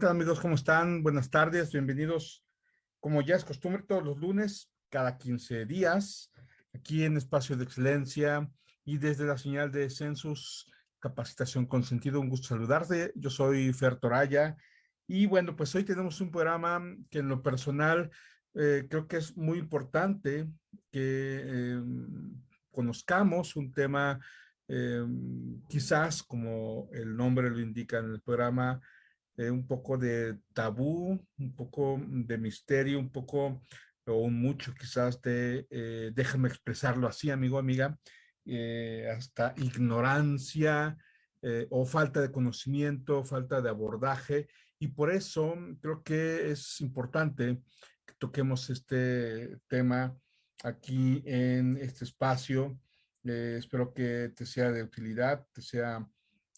¿Qué tal amigos? ¿Cómo están? Buenas tardes, bienvenidos. Como ya es costumbre, todos los lunes, cada 15 días, aquí en Espacio de Excelencia y desde la señal de Census Capacitación con Sentido. Un gusto saludarte. Yo soy Fer Toraya y bueno, pues hoy tenemos un programa que en lo personal eh, creo que es muy importante que em, conozcamos un tema em, quizás como el nombre lo indica en el programa, eh, un poco de tabú, un poco de misterio, un poco o mucho quizás de, eh, déjame expresarlo así, amigo, amiga, eh, hasta ignorancia o falta de conocimiento, falta de abordaje. Y por eso creo que es importante que toquemos este tema aquí en este espacio. espero que te sea de utilidad, te sea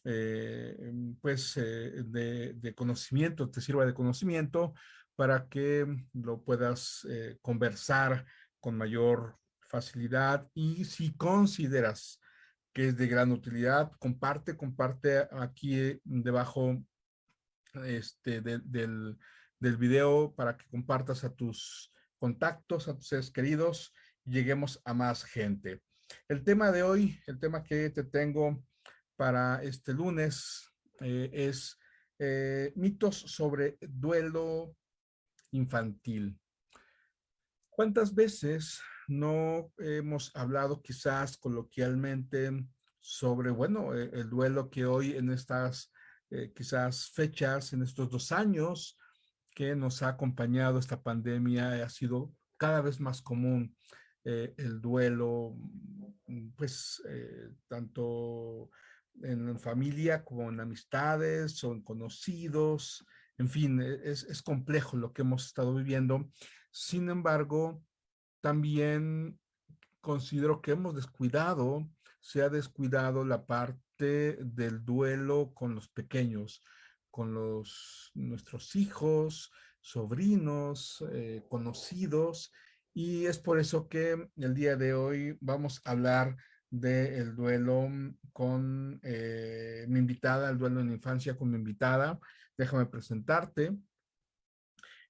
eh, em, pues, eh, de, conocimiento, te sirva de conocimiento para que lo puedas eh, conversar con mayor facilidad y si consideras que es de gran utilidad, comparte, comparte aquí debajo este, del, del video para que compartas a tus contactos, a tus seres queridos, y lleguemos a más gente. El tema de hoy, el tema que te tengo para este lunes eh, es eh, mitos sobre duelo infantil. ¿Cuántas veces no hemos hablado quizás coloquialmente sobre, bueno, eh, el duelo que hoy en estas quizás fechas, en estos dos años que nos ha acompañado esta pandemia, ha sido cada vez más común el duelo, pues tanto en familia, con amistades o en conocidos, en fin, e, es, es complejo lo que hemos estado viviendo. Sin embargo, también considero que hemos descuidado, se ha descuidado la parte del duelo con los pequeños, con los, nuestros hijos, sobrinos, eh, conocidos, y es por eso que el día de hoy vamos a hablar del duelo con eh, mi invitada, el duelo en infancia con mi invitada. Déjame presentarte.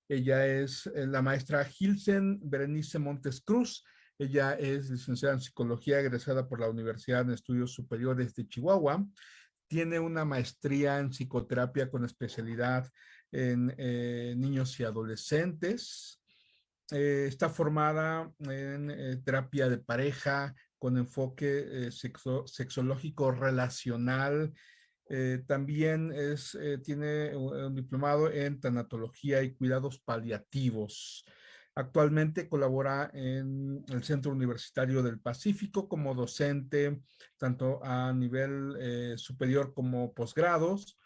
Ella es eh, la maestra Gilsen Berenice Montes Cruz. Ella es licenciada en psicología, egresada por la Universidad de Estudios Superiores de Chihuahua. Tiene una maestría en psicoterapia con especialidad en eh, niños y adolescentes. está formada en terapia de pareja, con enfoque eh, sexológico relacional. Eh, también es, eh, tiene un diplomado en tanatología y cuidados paliativos. Actualmente colabora en el Centro Universitario del Pacífico como docente, tanto a nivel superior como posgrados.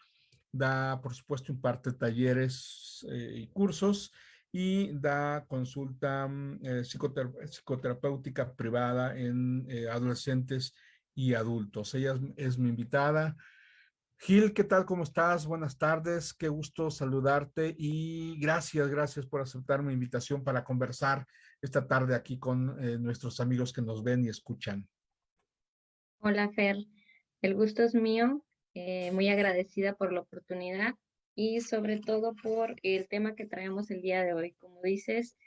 Da, por supuesto, imparte talleres y cursos y da consulta mm, eh, psicoterapéutica privada en eh, adolescentes y adultos. Ella es, mi invitada. Gil, ¿qué tal? ¿Cómo estás? Buenas tardes. Qué gusto saludarte y gracias, gracias por aceptar mi invitación para conversar esta tarde aquí con eh, nuestros amigos que nos ven y escuchan. Hola, Fer. El gusto es mío. muy agradecida por la oportunidad y sobre todo por el tema que traemos el día de hoy. Como dices,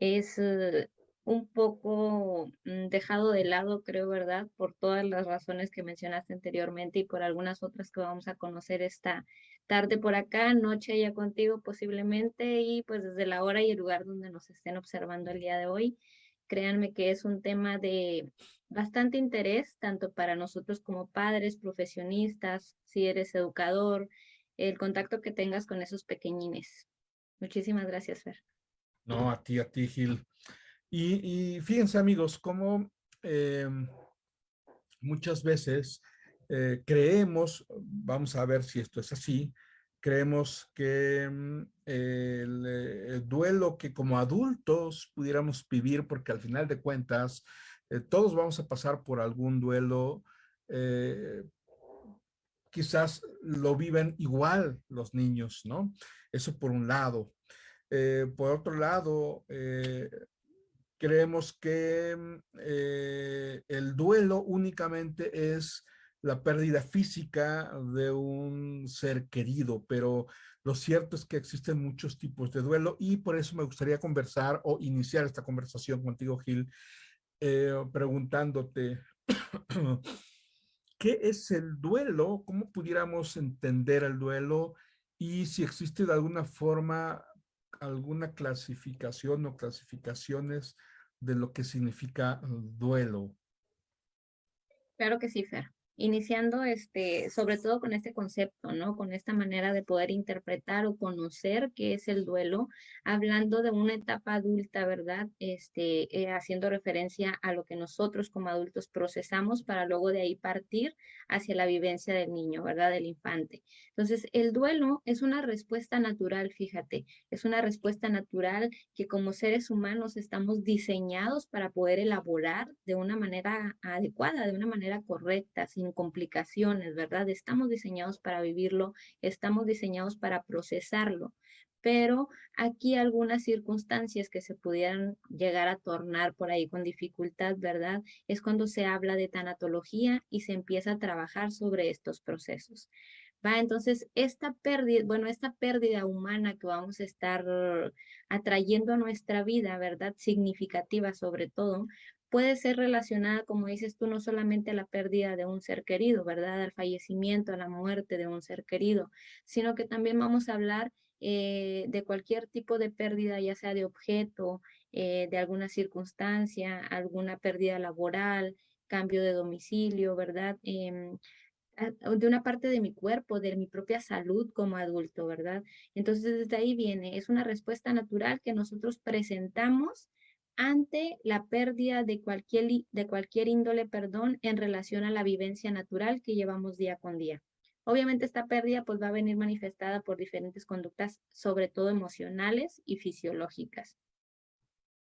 es eh, un poco mm, dejado de lado, creo, ¿verdad? Por todas las razones que mencionaste anteriormente y por algunas otras que vamos a conocer esta tarde por acá, noche ya contigo posiblemente y pues desde la hora y el lugar donde nos estén observando el día de hoy. Créanme que es un tema de bastante interés, tanto para nosotros como padres, profesionistas, si eres educador, el contacto que tengas con esos pequeñines. Muchísimas gracias, Fer. No, a ti, a ti, Gil. Y, fíjense, amigos, cómo eh, muchas veces eh, creemos, vamos a ver si esto es así, creemos que mm, el, el, duelo que como adultos pudiéramos vivir, porque al final de cuentas, eh, todos vamos a pasar por algún duelo, quizás lo viven igual los niños, ¿no? Eso por un lado. Eh, por otro lado, eh, creemos que mm, eh, el duelo únicamente es la pérdida física de un ser querido, pero lo cierto es que existen muchos tipos de duelo y por eso me gustaría conversar o iniciar esta conversación contigo, Gil, preguntándote, ¿qué es el duelo? ¿Cómo pudiéramos entender el duelo? Y si existe de alguna forma alguna clasificación o clasificaciones de lo que significa duelo. Claro que sí, Fer iniciando este, sobre todo con este concepto, ¿no? Con esta manera de poder interpretar o conocer qué es el duelo, hablando de una etapa adulta, ¿verdad? Este, eh, haciendo referencia a lo que nosotros como adultos procesamos para luego de ahí partir hacia la vivencia del niño, ¿verdad? Del infante. Entonces, el duelo es una respuesta natural, fíjate, es una respuesta natural que como seres humanos estamos diseñados para poder elaborar de una manera adecuada, de una manera correcta, sin complicaciones, ¿verdad? Estamos diseñados para vivirlo, estamos diseñados para procesarlo, pero aquí algunas circunstancias que se pudieran llegar a tornar por ahí con dificultad, ¿verdad? Es cuando se habla de tanatología y se empieza a trabajar sobre estos procesos. Va, entonces esta pérdida, bueno, esta pérdida humana que vamos a estar atrayendo a nuestra vida, ¿verdad? Significativa sobre todo, puede ser relacionada, como dices tú, no solamente a la pérdida de un ser querido, ¿verdad? Al fallecimiento, a la muerte de un ser querido, sino que también vamos a hablar eh, de cualquier tipo de pérdida, ya sea de objeto, eh, de alguna circunstancia, alguna pérdida laboral, cambio de domicilio, ¿verdad? Em, de una parte de mi cuerpo, de mi propia salud como adulto, ¿verdad? Entonces, desde ahí viene, es una respuesta natural que nosotros presentamos ante la pérdida de cualquier, de cualquier índole, perdón, en relación a la vivencia natural que llevamos día con día. Obviamente esta pérdida pues va a venir manifestada por diferentes conductas, sobre todo emocionales y fisiológicas.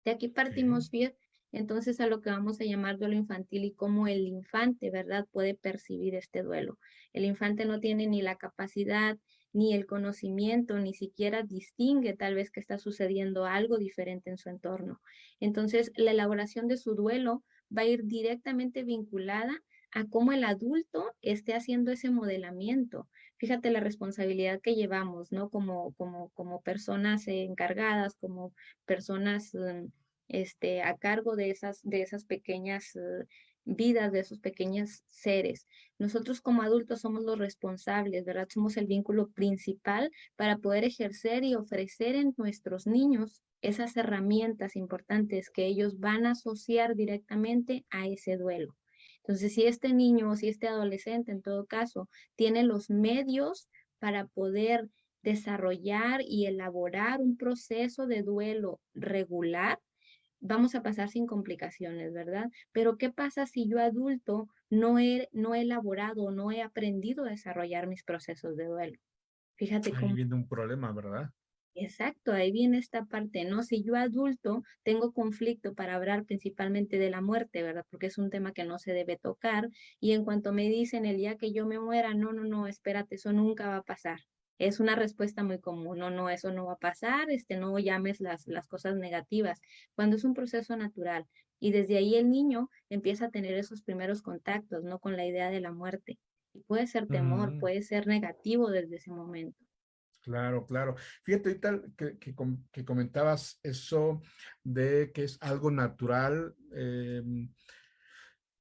De aquí partimos, bien, entonces a lo que vamos a llamar duelo infantil y cómo el infante, ¿verdad?, puede percibir este duelo. El infante no tiene ni la capacidad ni el conocimiento, ni siquiera distingue tal vez que está sucediendo algo diferente en su entorno. Entonces, la elaboración de su duelo va a ir directamente vinculada a cómo el adulto esté haciendo ese modelamiento. Fíjate la responsabilidad que llevamos, ¿no? Como, como, como personas encargadas, como personas mm, este, a cargo de esas, de esas pequeñas uh, vidas de esos pequeños seres. Nosotros como adultos somos los responsables, ¿verdad? Somos el vínculo principal para poder ejercer y ofrecer en nuestros niños esas herramientas importantes que ellos van a asociar directamente a ese duelo. Entonces, si este niño o si este adolescente, en todo caso, tiene los medios para poder desarrollar y elaborar un proceso de duelo regular, vamos a pasar sin complicaciones, ¿verdad? Pero ¿qué pasa si yo adulto no he, no he elaborado, no he aprendido a desarrollar mis procesos de duelo? Fíjate cómo... Ahí viene un problema, ¿verdad? Exacto, ahí viene esta parte, ¿no? Si yo adulto tengo conflicto para hablar principalmente de la muerte, ¿verdad? Porque es un tema que no se debe tocar y en cuanto me dicen el día que yo me muera, no, no, no, espérate, eso nunca va a pasar es una respuesta muy común, no, no, eso no va a pasar, este, no llames las, las cosas negativas, cuando es un proceso natural. Y desde ahí el niño empieza a tener esos primeros contactos, ¿no? Con la idea de la muerte. Y puede ser temor, mm. puede ser negativo desde ese momento. Claro, claro. Fíjate ahorita que, que, comentabas eso de que es algo natural. Em,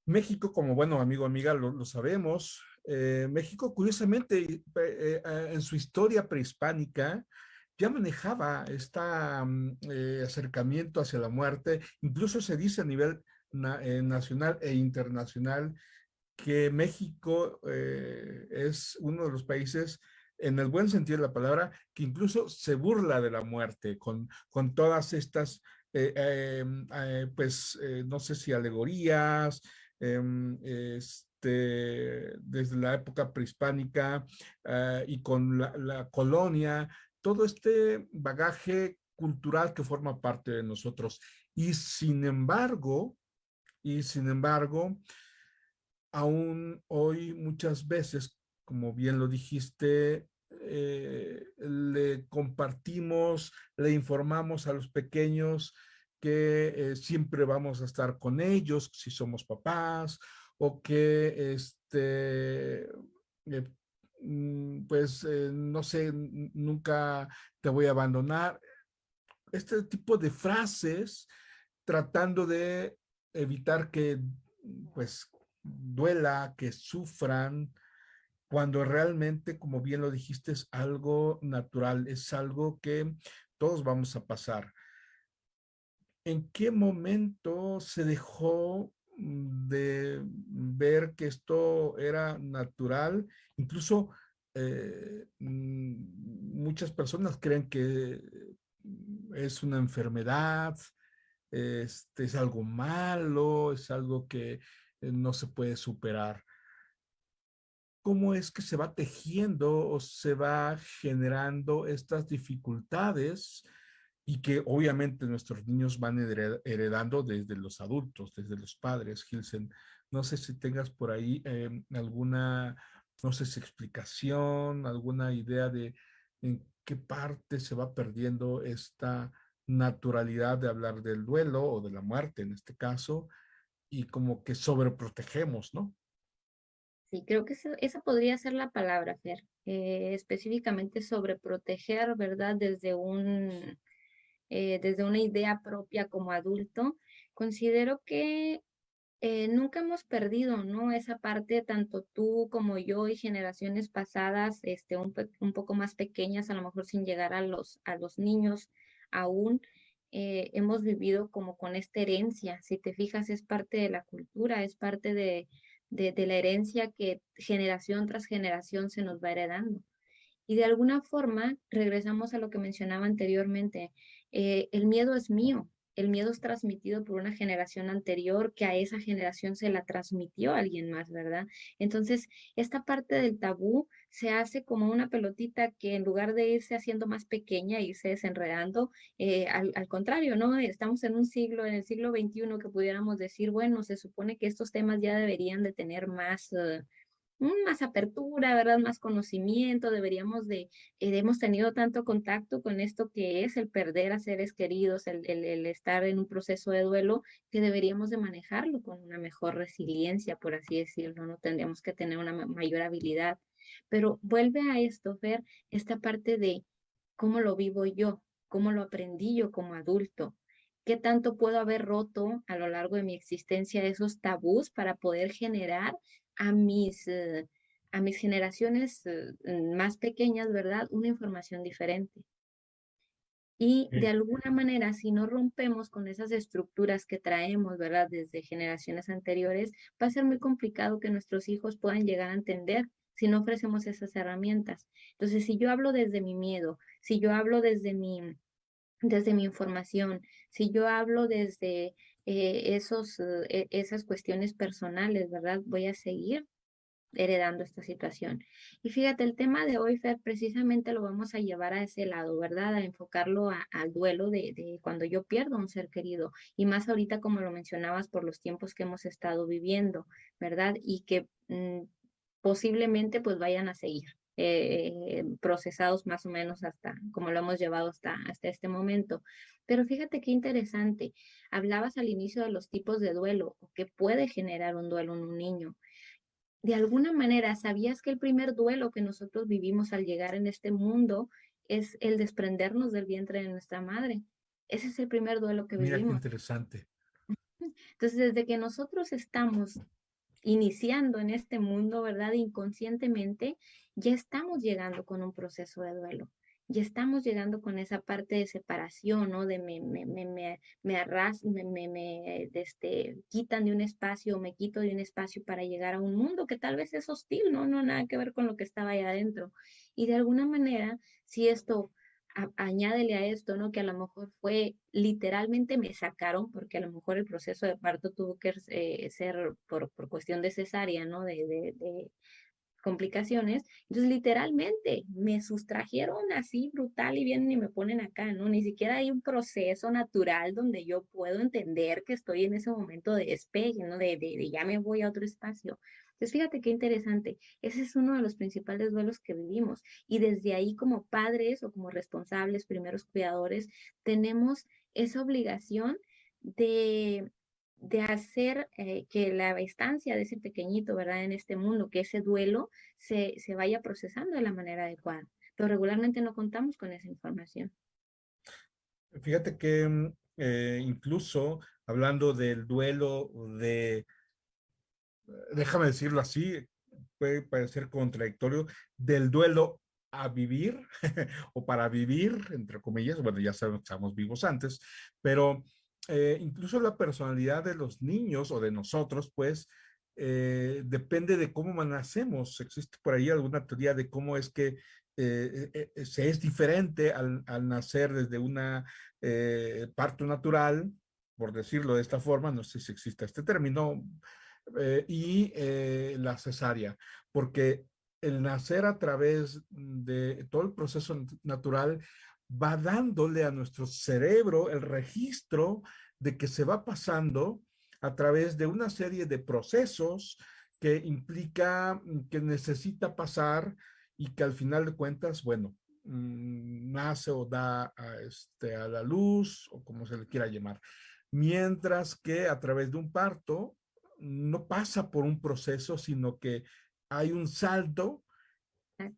México, como bueno amigo, amiga, lo, lo sabemos, eh, México, curiosamente, eh, en su historia prehispánica, ya manejaba este acercamiento hacia la muerte. Incluso se dice a nivel nacional e internacional que México es uno de los países, en el buen sentido de la palabra, que incluso se burla de la muerte con, todas estas, pues, no sé si alegorías, em, desde la época prehispánica ah, y con la, colonia, todo este bagaje cultural que forma parte de nosotros. Y sin embargo, y sin embargo, aún hoy muchas veces, como bien lo dijiste, eh, le compartimos, le informamos a los pequeños que eh, siempre vamos a estar con ellos, si somos papás, o que este, eh, mm, pues eh, no sé, nunca te voy a abandonar. Este tipo de frases tratando de evitar que pues duela, que sufran, cuando realmente, como bien lo dijiste, es algo natural, es algo que todos vamos a pasar. ¿En qué momento se dejó de ver que esto era natural? Incluso eh, mm, muchas personas creen que es una enfermedad, este, es algo malo, es algo que eh, no se puede superar cómo es que se va tejiendo o se va generando estas dificultades y que obviamente nuestros niños van heredando desde los adultos, desde los padres, Gilsen. No sé si tengas por ahí em, alguna, no sé explicación, alguna idea de en qué parte se va perdiendo esta naturalidad de hablar del duelo o de la muerte en este caso, y como que sobreprotegemos, ¿no? Sí, creo que esa, podría ser la palabra, Fer, eh, específicamente sobre proteger, ¿verdad? Desde, un, eh, desde una idea propia como adulto, considero que eh, nunca hemos perdido, ¿no? Esa parte, tanto tú como yo y generaciones pasadas, este, un, un poco más pequeñas, a lo mejor sin llegar a los, a los niños aún, hemos vivido como con esta herencia. Si te fijas, es parte de la cultura, es parte de, de, la herencia que generación tras generación se nos va heredando. Y de alguna forma, regresamos a lo que mencionaba anteriormente, eh, el miedo es mío, el miedo es transmitido por una generación anterior que a esa generación se la transmitió alguien más, ¿verdad? Entonces, esta parte del tabú se hace como una pelotita que en lugar de irse haciendo más pequeña, irse desenredando, eh, al, contrario, ¿no? Estamos en un siglo, en el siglo XXI, que pudiéramos decir, bueno, se supone que estos temas ya deberían de tener más... Eh, más apertura, ¿verdad? Más conocimiento, deberíamos de, eh, hemos tenido tanto contacto con esto que es el perder a seres queridos, el, el, estar en un proceso de duelo, que deberíamos de manejarlo con una mejor resiliencia, por así decirlo, ¿no? Tendríamos que tener una mayor habilidad. Pero vuelve a esto, ver esta parte de cómo lo vivo yo, cómo lo aprendí yo como adulto, qué tanto puedo haber roto a lo largo de mi existencia esos tabús para poder generar a mis, eh, a mis generaciones eh, más pequeñas, ¿verdad? Una información diferente. Y de alguna manera, si no rompemos con esas estructuras que traemos, ¿verdad? Desde generaciones anteriores, va a ser muy complicado que nuestros hijos puedan llegar a entender si no ofrecemos esas herramientas. Entonces, si yo hablo desde mi miedo, si yo hablo desde mi, desde mi información, si yo hablo desde eh, esos, eh, esas cuestiones personales, ¿verdad? Voy a seguir heredando esta situación. Y fíjate, el tema de hoy, Fer, precisamente lo vamos a llevar a ese lado, ¿verdad? A enfocarlo al duelo de, de, cuando yo pierdo un ser querido. Y más ahorita, como lo mencionabas, por los tiempos que hemos estado viviendo, ¿verdad? Y que mm, posiblemente pues vayan a seguir. Eh, procesados más o menos hasta como lo hemos llevado hasta, hasta este momento. Pero fíjate qué interesante, hablabas al inicio de los tipos de duelo o que puede generar un duelo en un niño. De alguna manera, ¿sabías que el primer duelo que nosotros vivimos al llegar en este mundo es el desprendernos del vientre de nuestra madre? Ese es el primer duelo que vivimos. Mira qué interesante. Entonces, desde que nosotros estamos iniciando en este mundo, ¿verdad? Inconscientemente, ya estamos llegando con un proceso de duelo. Ya estamos llegando con esa parte de separación, ¿no? De me, me, me, me, arras, me, me, me este, quitan de un espacio, me quito de un espacio para llegar a un mundo que tal vez es hostil, ¿no? No nada que ver con lo que estaba ahí adentro. Y de alguna manera, si esto añádele a esto, ¿no? Que a lo mejor fue literalmente me sacaron, porque a lo mejor el proceso de parto tuvo que eh, ser por, por, cuestión de cesárea, ¿no? De, de, de, complicaciones. Entonces, literalmente me sustrajeron así brutal y vienen y me ponen acá, ¿no? Ni siquiera hay un proceso natural donde yo puedo entender que estoy en ese momento de despegue, ¿no? De, de ya me voy a otro espacio. Entonces, fíjate qué interesante. Ese es uno de los principales duelos que vivimos. Y desde ahí, como padres o como responsables, primeros cuidadores, tenemos esa obligación de de hacer eh, que la estancia de ese pequeñito, ¿verdad? En este mundo, que ese duelo se, se vaya procesando de la manera adecuada. Pero regularmente no contamos con esa información. Fíjate que mm, eh, incluso hablando del duelo de, déjame decirlo así, puede parecer contradictorio, del duelo a vivir o para vivir, entre comillas, bueno, ya sabemos que estamos vivos antes, pero eh, incluso la personalidad de los niños o de nosotros, pues, eh, depende de cómo nacemos. Existe por ahí alguna teoría de cómo es que eh, se es diferente al, al, nacer desde una parto natural, por decirlo de esta forma, no sé si existe este término, y la cesárea, porque el nacer a través de todo el proceso natural va dándole a nuestro cerebro el registro de que se va pasando a través de una serie de procesos que implica mm, que necesita pasar y que al final de cuentas, bueno, mm, nace o da este, a la luz o como se le quiera llamar. Mientras que a través de un parto no pasa por un proceso, sino que hay un salto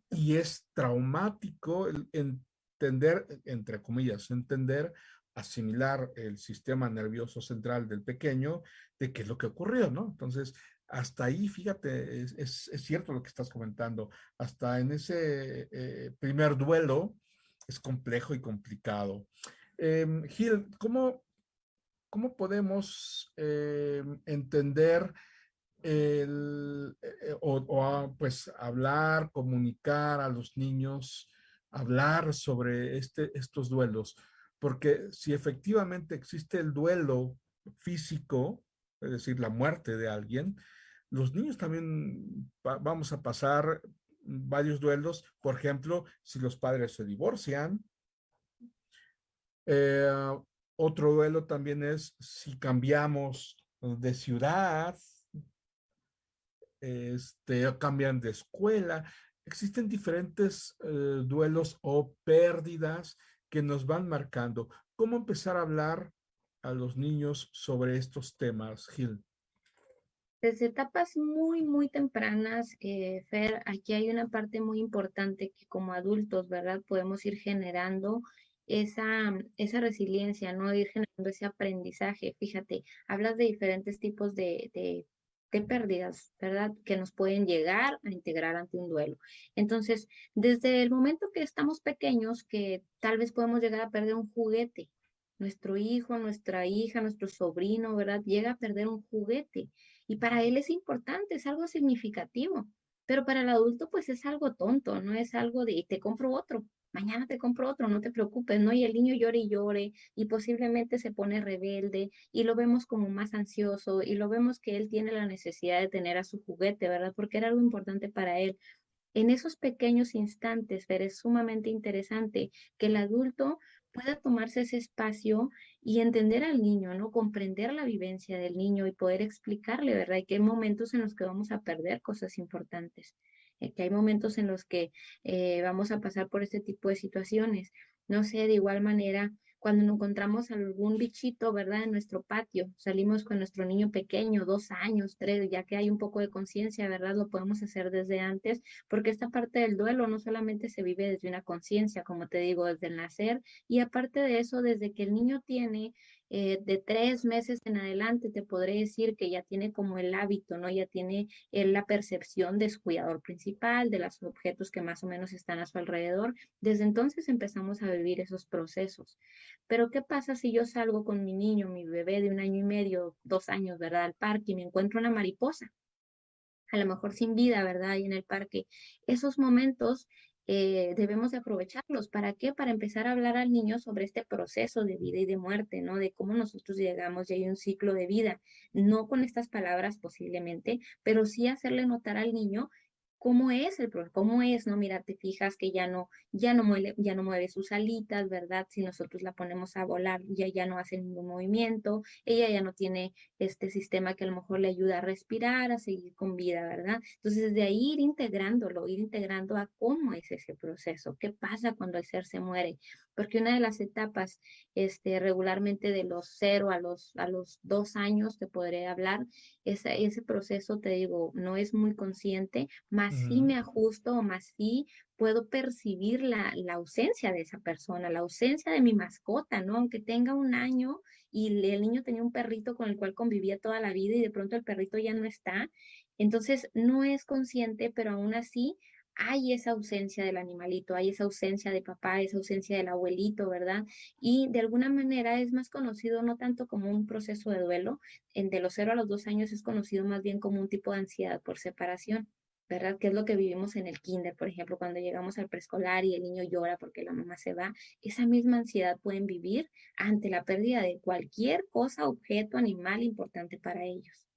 y es traumático entender, entre comillas, entender, asimilar el sistema nervioso central del pequeño de qué es lo que ocurrió, ¿no? Entonces, hasta ahí, fíjate, es, cierto lo que estás comentando, hasta en ese eh, primer duelo es complejo y complicado. Em, Gil, ¿cómo, ¿cómo podemos em, entender eh, o, pues hablar, comunicar a los niños, hablar sobre este, estos duelos, porque si efectivamente existe el duelo físico, es decir, la muerte de alguien, los niños también vamos a pasar varios duelos, por ejemplo, si los padres se divorcian. Eh, otro duelo también es si cambiamos de ciudad, este, cambian de escuela. Existen diferentes eh, duelos o pérdidas que nos van marcando. ¿Cómo empezar a hablar a los niños sobre estos temas, Gil? Desde etapas muy, muy tempranas, eh, Fer, aquí hay una parte muy importante que como adultos, ¿verdad? Podemos ir generando esa, esa resiliencia, ¿no? Ir generando ese aprendizaje. Fíjate, hablas de diferentes tipos de, de de pérdidas, ¿verdad? Que nos pueden llegar a integrar ante un duelo. Entonces, desde el momento que estamos pequeños, que tal vez podemos llegar a perder un juguete, nuestro hijo, nuestra hija, nuestro sobrino, ¿verdad? Llega a perder un juguete y para él es importante, es algo significativo, pero para el adulto pues es algo tonto, no es algo de, te compro otro, mañana te compro otro, no te preocupes, ¿no? Y el niño llore y llore y posiblemente se pone rebelde y lo vemos como más ansioso y lo vemos que él tiene la necesidad de tener a su juguete, ¿verdad? Porque era algo importante para él. En esos pequeños instantes, pero es sumamente interesante que el adulto pueda tomarse ese espacio y entender al niño, ¿no? Comprender la vivencia del niño y poder explicarle, ¿verdad? Y que hay momentos en los que vamos a perder cosas importantes. Eh, que hay momentos en los que eh, vamos a pasar por este tipo de situaciones. No sé, de igual manera, cuando encontramos algún bichito, ¿verdad? En nuestro patio, salimos con nuestro niño pequeño, dos años, tres, ya que hay un poco de conciencia, ¿verdad? Lo podemos hacer desde antes, porque esta parte del duelo no solamente se vive desde una conciencia, como te digo, desde el nacer, y aparte de eso, desde que el niño tiene eh, de tres meses en adelante te podré decir que ya tiene como el hábito, ¿no? Ya tiene eh, la percepción de su cuidador principal, de los objetos que más o menos están a su alrededor. Desde entonces empezamos a vivir esos procesos. Pero ¿qué pasa si yo salgo con mi niño, mi bebé de un año y medio, dos años, ¿verdad? Al parque y me encuentro una mariposa? a lo mejor sin vida, ¿verdad? Ahí en el parque. Esos momentos eh, debemos de aprovecharlos. ¿Para qué? Para empezar a hablar al niño sobre este proceso de vida y de muerte, ¿no? De cómo nosotros llegamos y hay un ciclo de vida. No con estas palabras posiblemente, pero sí hacerle notar al niño cómo es el problema, cómo es, ¿no? Mira, te fijas que ya no, ya no mueve, ya no mueve sus alitas, ¿verdad? Si nosotros la ponemos a volar, ya, ya no hace ningún movimiento, ella ya no tiene este sistema que a lo mejor le ayuda a respirar, a seguir con vida, ¿verdad? Entonces, de ahí ir integrándolo, ir integrando a cómo es ese proceso, qué pasa cuando el ser se muere, porque una de las etapas este, regularmente de los cero a los, a los dos años, te podré hablar, ese, ese proceso, te digo, no es muy consciente, más sí me ajusto o más sí puedo percibir la, la, ausencia de esa persona, la ausencia de mi mascota, ¿no? Aunque tenga un año y el niño tenía un perrito con el cual convivía toda la vida y de pronto el perrito ya no está. Entonces, no es consciente, pero aún así hay esa ausencia del animalito, hay esa ausencia de papá, esa ausencia del abuelito, ¿verdad? Y de alguna manera es más conocido no tanto como un proceso de duelo, en de los cero a los dos años es conocido más bien como un tipo de ansiedad por separación. ¿verdad? Que es lo que vivimos en el kinder, por ejemplo, cuando llegamos al preescolar y el niño llora porque la mamá se va, esa misma ansiedad pueden vivir ante la pérdida de cualquier cosa, objeto, animal importante para ellos.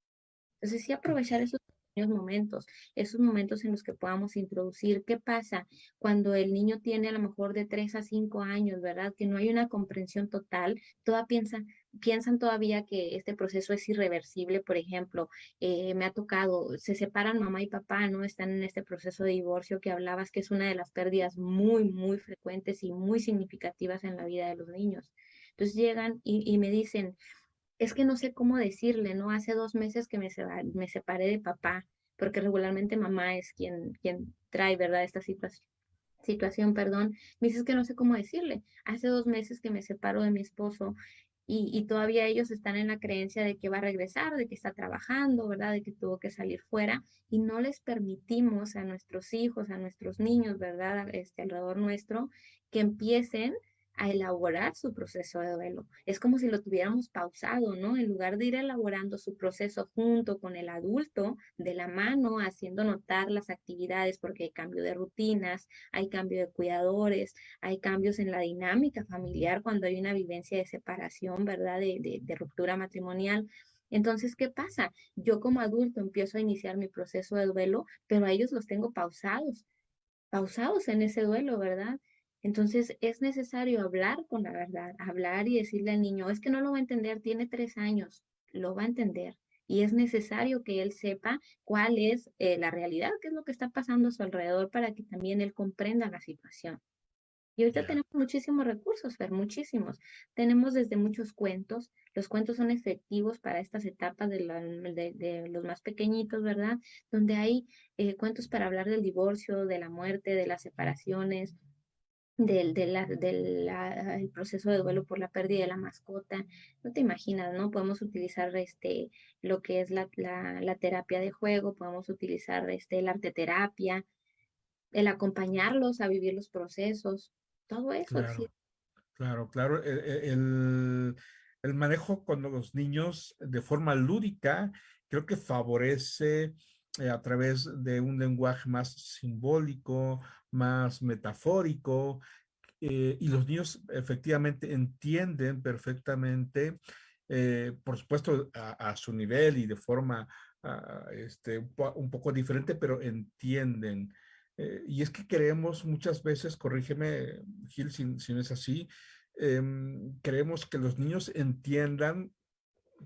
Entonces, sí aprovechar esos momentos, esos momentos en los que podamos introducir qué pasa cuando el niño tiene a lo mejor de 3 a 5 años, ¿verdad? Que no hay una comprensión total, toda piensa, piensan todavía que este proceso es irreversible, por ejemplo, eh, me ha tocado, se separan mamá y papá, ¿no? Están en este proceso de divorcio que hablabas, que es una de las pérdidas muy, muy frecuentes y muy significativas en la vida de los niños. Entonces llegan y, y me dicen, es que no sé cómo decirle, ¿no? Hace dos meses que me, me separé de papá, porque regularmente mamá es quien, quien trae, ¿verdad? Esta situación situación, perdón, me dices que no sé cómo decirle. Hace dos meses que me separo de mi esposo y, y, todavía ellos están en la creencia de que va a regresar, de que está trabajando, ¿verdad? De que tuvo que salir fuera y no les permitimos a nuestros hijos, a nuestros niños, ¿verdad? Este, alrededor nuestro, que empiecen a elaborar su proceso de duelo. Es como si lo tuviéramos pausado, ¿no? En lugar de ir elaborando su proceso junto con el adulto, de la mano, haciendo notar las actividades, porque hay cambio de rutinas, hay cambio de cuidadores, hay cambios en la dinámica familiar cuando hay una vivencia de separación, ¿verdad? De, de ruptura matrimonial. Entonces, ¿qué pasa? Yo como adulto empiezo a iniciar mi proceso de duelo, pero a ellos los tengo pausados, pausados en ese duelo, ¿verdad? Entonces es necesario hablar con la verdad, hablar y decirle al niño, es que no lo va a entender, tiene tres años, lo va a entender. Y es necesario que él sepa cuál es eh, la realidad, qué es lo que está pasando a su alrededor para que también él comprenda la situación. Y ahorita tenemos muchísimos recursos, Fer, muchísimos. Tenemos desde muchos cuentos. Los cuentos son efectivos para estas etapas de, de, los más pequeñitos, ¿verdad? Donde hay eh, cuentos para hablar del divorcio, de la muerte, de las separaciones, del, del proceso de duelo por la pérdida de la mascota. No te imaginas, ¿no? Podemos utilizar este, lo que es la, la, terapia de juego, podemos utilizar este, la arteterapia, el acompañarlos a vivir los procesos, todo eso. Claro, claro, e, e, El, el, manejo con los niños de forma lúdica creo que favorece eh, a través de un lenguaje más simbólico, más metafórico, eh, y los niños efectivamente entienden perfectamente, eh, por supuesto a, su nivel y de forma ah, este, un, poco diferente, pero entienden. Eh, y es que creemos muchas veces, corrígeme Gil si, si no es así, em, creemos que los niños entiendan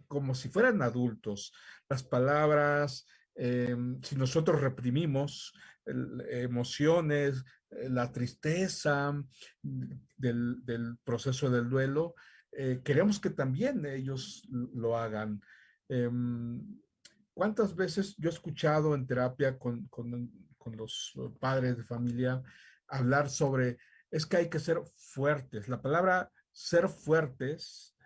como si fueran adultos las palabras, em, si nosotros reprimimos emociones, eh, la tristeza del, proceso del duelo, eh, queremos que también ellos lo hagan. Em, ¿Cuántas veces yo he escuchado en terapia con, con, con, los padres de familia hablar sobre, es que hay que ser fuertes? La palabra ser fuertes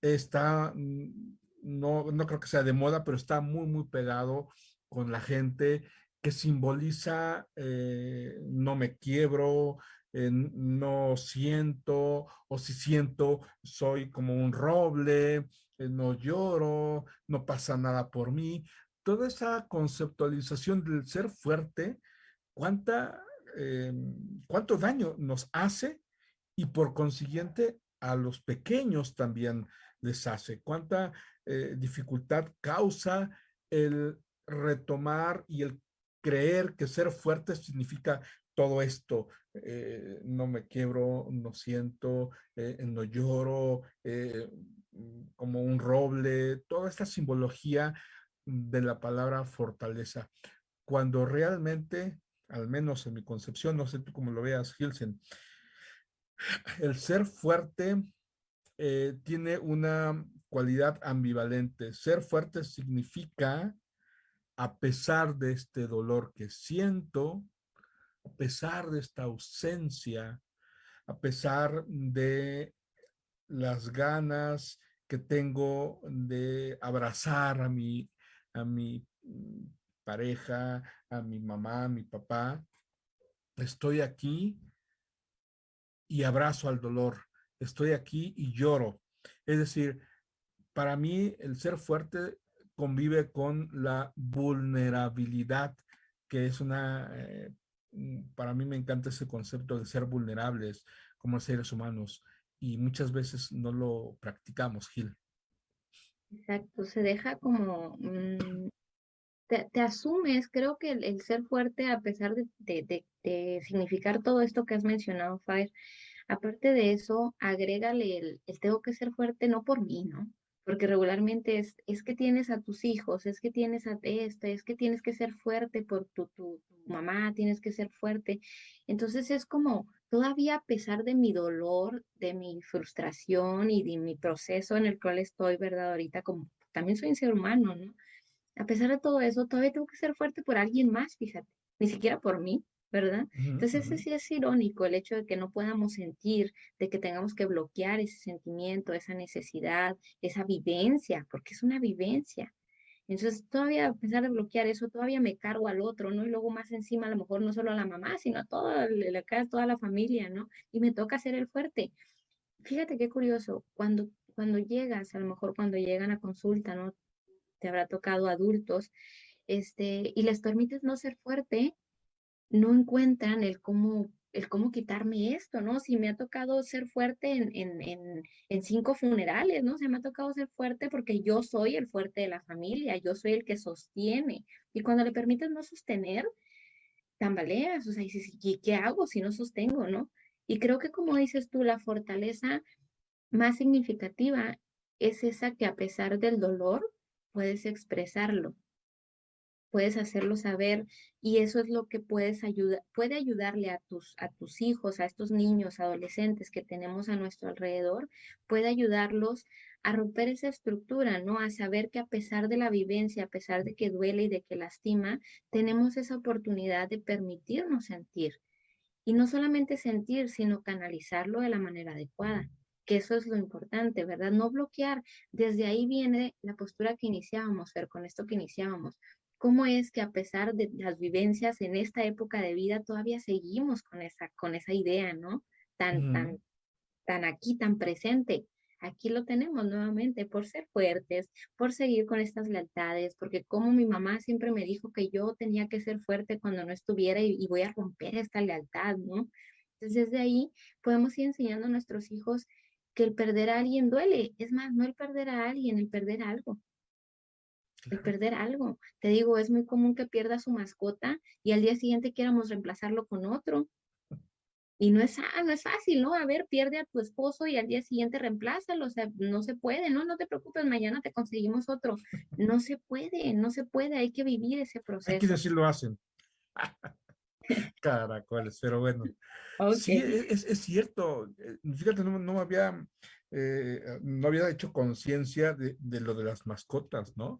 está, mm, no, no creo que sea de moda, pero está muy, muy pegado con la gente que simboliza eh, no me quiebro, eh, no siento, o si siento, soy como un roble, eh, no lloro, no pasa nada por mí. Toda esa conceptualización del ser fuerte, cuánta, cuánto daño nos hace y por consiguiente a los pequeños también les hace, cuánta dificultad causa el retomar y el creer que ser fuerte significa todo esto, eh, no me quiebro, no siento, eh, no lloro, eh, como un roble, toda esta simbología de la palabra fortaleza. Cuando realmente, al menos en mi concepción, no sé tú cómo lo veas, Hilsen, el ser fuerte tiene una cualidad ambivalente. Ser fuerte significa, a pesar de este dolor que siento, a pesar de esta ausencia, a pesar de las ganas que tengo de abrazar a mi, a mi mm, pareja, a mi mamá, a mi papá, estoy aquí y abrazo al dolor, estoy aquí y lloro. Es decir, para mí el ser fuerte convive con la vulnerabilidad, que es una eh, Mm, para mí me encanta ese concepto de ser vulnerables como seres humanos y muchas veces no lo practicamos, Gil. Exacto, se deja como, mm, te, asumes, creo que el, ser fuerte, a pesar de, significar todo esto que has mencionado, Fire, aparte de eso, agrégale el tengo que ser fuerte no por mí, ¿no? Porque regularmente es, es que tienes a tus hijos, es que tienes a este, es que tienes que ser fuerte por tu, tu, mamá, tienes que ser fuerte. Entonces es como, todavía a pesar de mi dolor, de mi frustración y de mi proceso en el cual estoy, ¿verdad? Ahorita como también soy un ser humano, ¿no? A pesar de todo eso, todavía tengo que ser fuerte por alguien más, fíjate, ni siquiera por mí, ¿verdad? Entonces, ese sí es irónico, el hecho de que no podamos sentir, de que tengamos que bloquear ese sentimiento, esa necesidad, esa vivencia, porque es una vivencia. Entonces, todavía, a pesar de bloquear eso, todavía me cargo al otro, ¿no? Y luego más encima, a lo mejor no solo a la mamá, sino a toda la, toda la familia, ¿no? Y me toca ser el fuerte. Fíjate qué curioso, cuando, cuando llegas, a lo mejor cuando llegan a consulta, ¿no? Te habrá tocado adultos, este, y les permites no ser fuerte, no encuentran el cómo, el cómo quitarme esto, ¿no? Si me ha tocado ser fuerte en, en, en, cinco funerales, ¿no? Se me ha tocado ser fuerte porque yo soy el fuerte de la familia, yo soy el que sostiene. Y cuando le permites no sostener, tambaleas, o sea, dices, ¿qué, qué hago si no sostengo, no? Y creo que como dices tú, la fortaleza más significativa es esa que a pesar del dolor puedes expresarlo, puedes hacerlo saber y eso es lo que puedes ayudar, puede ayudarle a tus, a tus hijos, a estos niños, adolescentes que tenemos a nuestro alrededor, puede ayudarlos a romper esa estructura, ¿no? A saber que a pesar de la vivencia, a pesar de que duele y de que lastima, tenemos esa oportunidad de permitirnos sentir. Y no solamente sentir, sino canalizarlo de la manera adecuada que eso es lo importante, ¿verdad? No bloquear. Desde ahí viene la postura que iniciábamos, ver con esto que iniciábamos cómo es que a pesar de las vivencias en esta época de vida todavía seguimos con esa, con esa idea, ¿no? Tan, tan, tan aquí, tan presente. Aquí lo tenemos nuevamente por ser fuertes, por seguir con estas lealtades, porque como mi mamá siempre me dijo que yo tenía que ser fuerte cuando no estuviera y, y voy a romper esta lealtad, ¿no? Entonces desde ahí podemos ir enseñando a nuestros hijos que el perder a alguien duele. Es más, no el perder a alguien, el perder algo el perder algo. Te digo, es muy común que pierda su mascota y al día siguiente quieramos reemplazarlo con otro. Y no es, ah, no es fácil, ¿no? A ver, pierde a tu esposo y al día siguiente reemplázalo. O sea, no se puede, ¿no? No te preocupes, mañana te conseguimos otro. No se puede, no se puede, hay que vivir ese proceso. Hay que decir lo hacen. Caracoles, pero bueno. Sí, e, es, es, cierto. Eh, fíjate, no, no había, eh, no había hecho conciencia de, de, lo de las mascotas, ¿no?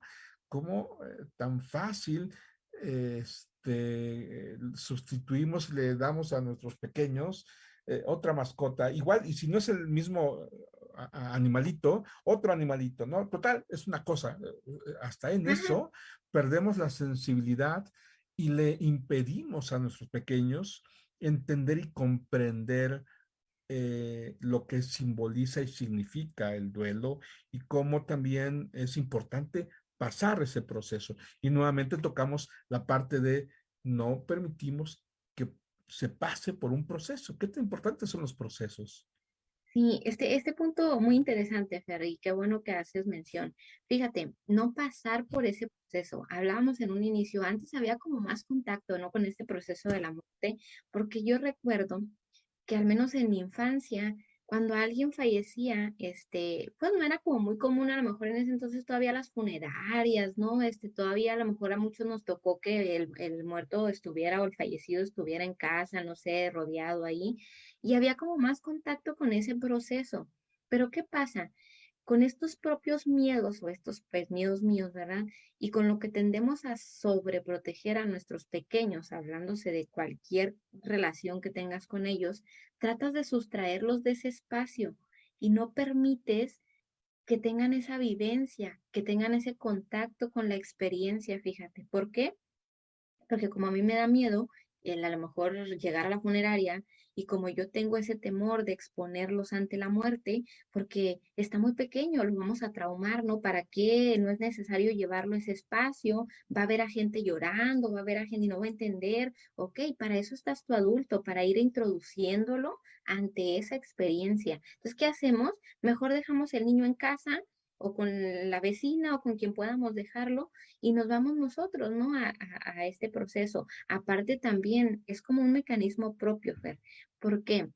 Cómo eh, tan fácil este, sustituimos, le damos a nuestros pequeños eh, otra mascota, igual, y si no es el mismo animalito, otro animalito, ¿no? Total, es una cosa, eh, hasta en eso perdemos la sensibilidad y le impedimos a nuestros pequeños entender y comprender lo que simboliza y significa el duelo y cómo también es importante pasar ese proceso. Y nuevamente tocamos la parte de no permitimos que se pase por un proceso. ¿Qué tan importantes son los procesos? Sí, este, este punto muy interesante, Ferry, qué bueno que haces mención. Fíjate, no pasar por ese proceso. Hablábamos en un inicio, antes había como más contacto, ¿no? Con este proceso de la muerte, porque yo recuerdo que al menos en mi infancia, cuando alguien fallecía, este, pues no era como muy común, a lo mejor en ese entonces todavía las funerarias, ¿no? Este, todavía a lo mejor a muchos nos tocó que el, el muerto estuviera o el fallecido estuviera en casa, no sé, rodeado ahí, y había como más contacto con ese proceso. Pero ¿qué pasa? con estos propios miedos o estos pues, miedos míos, ¿verdad? Y con lo que tendemos a sobreproteger a nuestros pequeños, hablándose de cualquier relación que tengas con ellos, tratas de sustraerlos de ese espacio y no permites que tengan esa vivencia, que tengan ese contacto con la experiencia, fíjate. ¿Por qué? Porque como a mí me da miedo el a lo mejor llegar a la funeraria y como yo tengo ese temor de exponerlos ante la muerte, porque está muy pequeño, lo vamos a traumar, ¿no? ¿Para qué? No es necesario llevarlo a ese espacio, va a haber a gente llorando, va a haber a gente y no va a entender, ok, para eso estás tu adulto, para ir introduciéndolo ante esa experiencia. Entonces, ¿qué hacemos? Mejor dejamos el niño en casa, o con la vecina o con quien podamos dejarlo y nos vamos nosotros, ¿no? A, a, este proceso. Aparte también es como un mecanismo propio, Fer. ¿Por qué?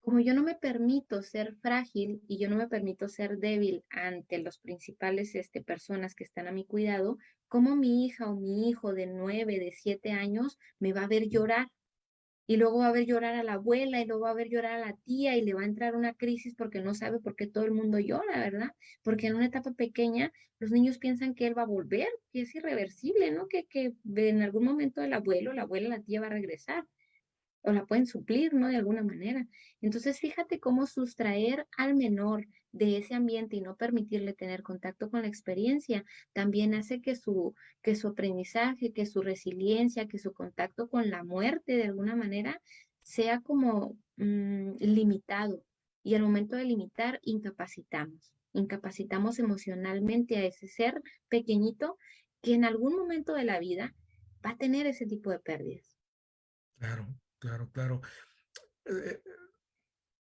Como yo no me permito ser frágil y yo no me permito ser débil ante los principales este, personas que están a mi cuidado, como mi hija o mi hijo de nueve, de siete años me va a ver llorar y luego va a ver llorar a la abuela y luego va a ver llorar a la tía y le va a entrar una crisis porque no sabe por qué todo el mundo llora, ¿verdad? Porque en una etapa pequeña los niños piensan que él va a volver, que es irreversible, ¿no? Que, que en algún momento el abuelo, la abuela, la tía va a regresar o la pueden suplir, ¿no? De alguna manera. Entonces, fíjate cómo sustraer al menor de ese ambiente y no permitirle tener contacto con la experiencia, también hace que su, que su aprendizaje, que su resiliencia, que su contacto con la muerte de alguna manera sea como mm, limitado. Y al momento de limitar, incapacitamos. Incapacitamos emocionalmente a ese ser pequeñito que en algún momento de la vida va a tener ese tipo de pérdidas. Claro, claro, claro. Eh,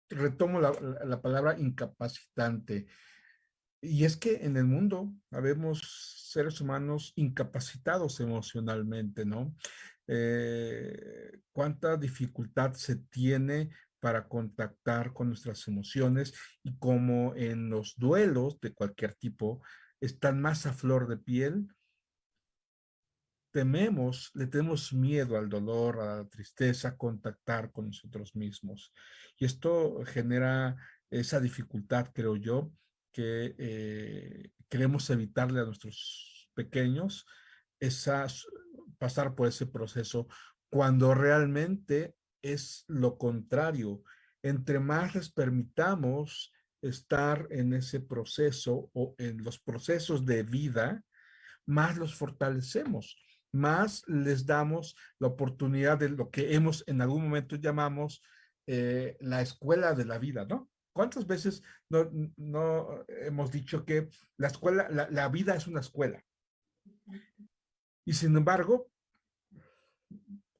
retomo la, palabra incapacitante. Y es que en el mundo habemos seres humanos incapacitados emocionalmente, ¿no? Eh, cuánta dificultad se tiene para contactar con nuestras emociones y como en los duelos de cualquier tipo están más a flor de piel, tememos, le tenemos miedo al dolor, a la tristeza, contactar con nosotros mismos. Y esto genera esa dificultad, creo yo, que eh, queremos evitarle a nuestros pequeños, esas, pasar por ese proceso, cuando realmente es lo contrario. Entre más les permitamos estar en ese proceso o en los procesos de vida, más los fortalecemos más les damos la oportunidad de lo que hemos en algún momento llamamos eh, la escuela de la vida, ¿no? ¿Cuántas veces no, no hemos dicho que la escuela, la, la, vida es una escuela? Y sin embargo,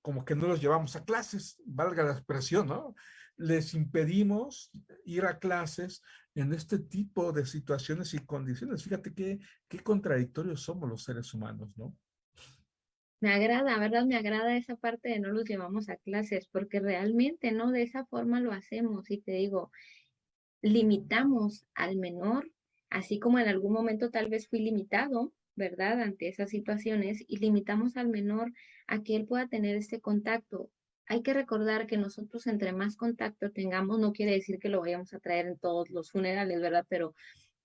como que no los llevamos a clases, valga la expresión, ¿no? Les impedimos ir a clases en este tipo de situaciones y condiciones. Fíjate qué, qué contradictorios somos los seres humanos, ¿no? Me agrada, ¿verdad? Me agrada esa parte de no los llevamos a clases, porque realmente, ¿no? De esa forma lo hacemos y te digo, limitamos al menor, así como en algún momento tal vez fui limitado, ¿verdad? Ante esas situaciones y limitamos al menor a que él pueda tener este contacto. Hay que recordar que nosotros entre más contacto tengamos, no quiere decir que lo vayamos a traer en todos los funerales, ¿verdad? Pero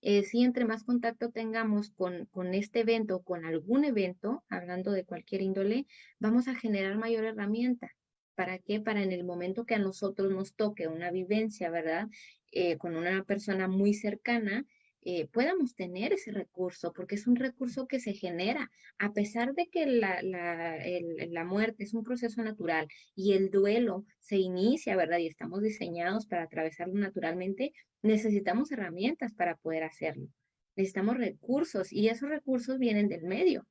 eh, si entre más contacto tengamos con, con este evento, con algún evento, hablando de cualquier índole, vamos a generar mayor herramienta. ¿Para qué? Para en el momento que a nosotros nos toque una vivencia, ¿verdad? Eh, con una persona muy cercana, eh, tener ese recurso, porque es un recurso que se genera, a pesar de que la, la, la, muerte es un proceso natural y el duelo se inicia, ¿verdad? Y estamos diseñados para atravesarlo naturalmente, necesitamos herramientas para poder hacerlo. Necesitamos recursos y esos recursos vienen del medio,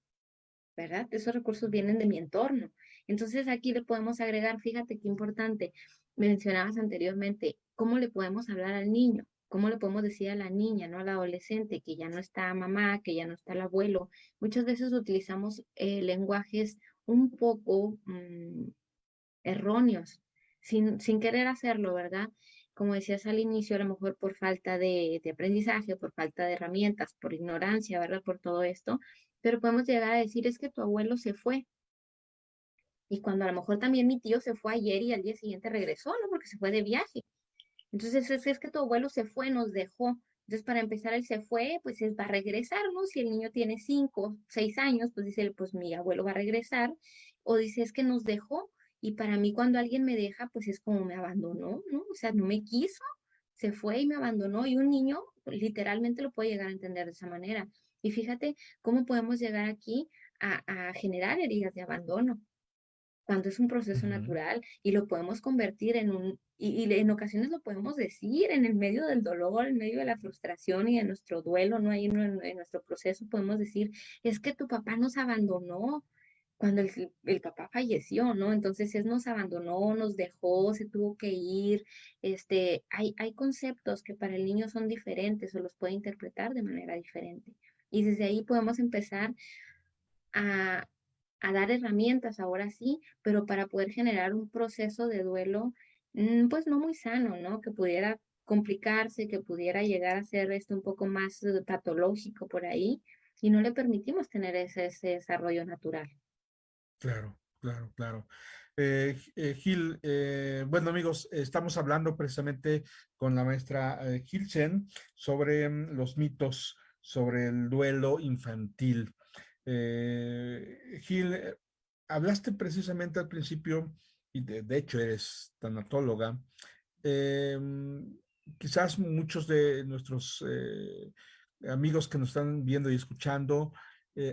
¿verdad? Esos recursos vienen de mi entorno. Entonces aquí le podemos agregar, fíjate qué importante, mencionabas anteriormente, ¿cómo le podemos hablar al niño? ¿Cómo le podemos decir a la niña, no a la adolescente, que ya no está mamá, que ya no está el abuelo? Muchas veces utilizamos eh, lenguajes un poco mm, erróneos, sin, sin querer hacerlo, ¿verdad? Como decías al inicio, a lo mejor por falta de, de aprendizaje, por falta de herramientas, por ignorancia, ¿verdad? Por todo esto, pero podemos llegar a decir, es que tu abuelo se fue, y cuando a lo mejor también mi tío se fue ayer y al día siguiente regresó, ¿no? Porque se fue de viaje. Entonces, es, es que tu abuelo se fue, nos dejó. Entonces, para empezar, él se fue, pues él va a regresar, ¿no? Si el niño tiene cinco, seis años, pues dice, pues mi abuelo va a regresar. O dice, es que nos dejó. Y para mí, cuando alguien me deja, pues es como me abandonó, ¿no? O sea, no me quiso, se fue y me abandonó. Y un niño literalmente lo puede llegar a entender de esa manera. Y fíjate cómo podemos llegar aquí a, a generar heridas de abandono cuando es un proceso natural y lo podemos convertir en un, y, en ocasiones lo podemos decir en el medio del dolor, en medio de la frustración y de nuestro duelo, ¿no? Ahí en, en nuestro proceso podemos decir, es que tu papá nos abandonó cuando el, el, papá falleció, ¿no? Entonces él nos abandonó, nos dejó, se tuvo que ir. Este, hay, hay conceptos que para el niño son diferentes o los puede interpretar de manera diferente. Y desde ahí podemos empezar a, a dar herramientas ahora sí, pero para poder generar un proceso de duelo, mm, pues no muy sano, ¿no? Que pudiera complicarse, que pudiera llegar a ser esto un poco más eh, patológico por ahí, y no le permitimos tener ese, desarrollo natural. Claro, claro, claro. Eh, eh, Gil, bueno amigos, estamos hablando precisamente con la maestra Gil Chen sobre mm, los mitos sobre el duelo infantil. Eh, Gil, eh, hablaste precisamente al principio, y de, hecho eres tanatóloga, em, quizás muchos de nuestros eh, amigos que nos están viendo y escuchando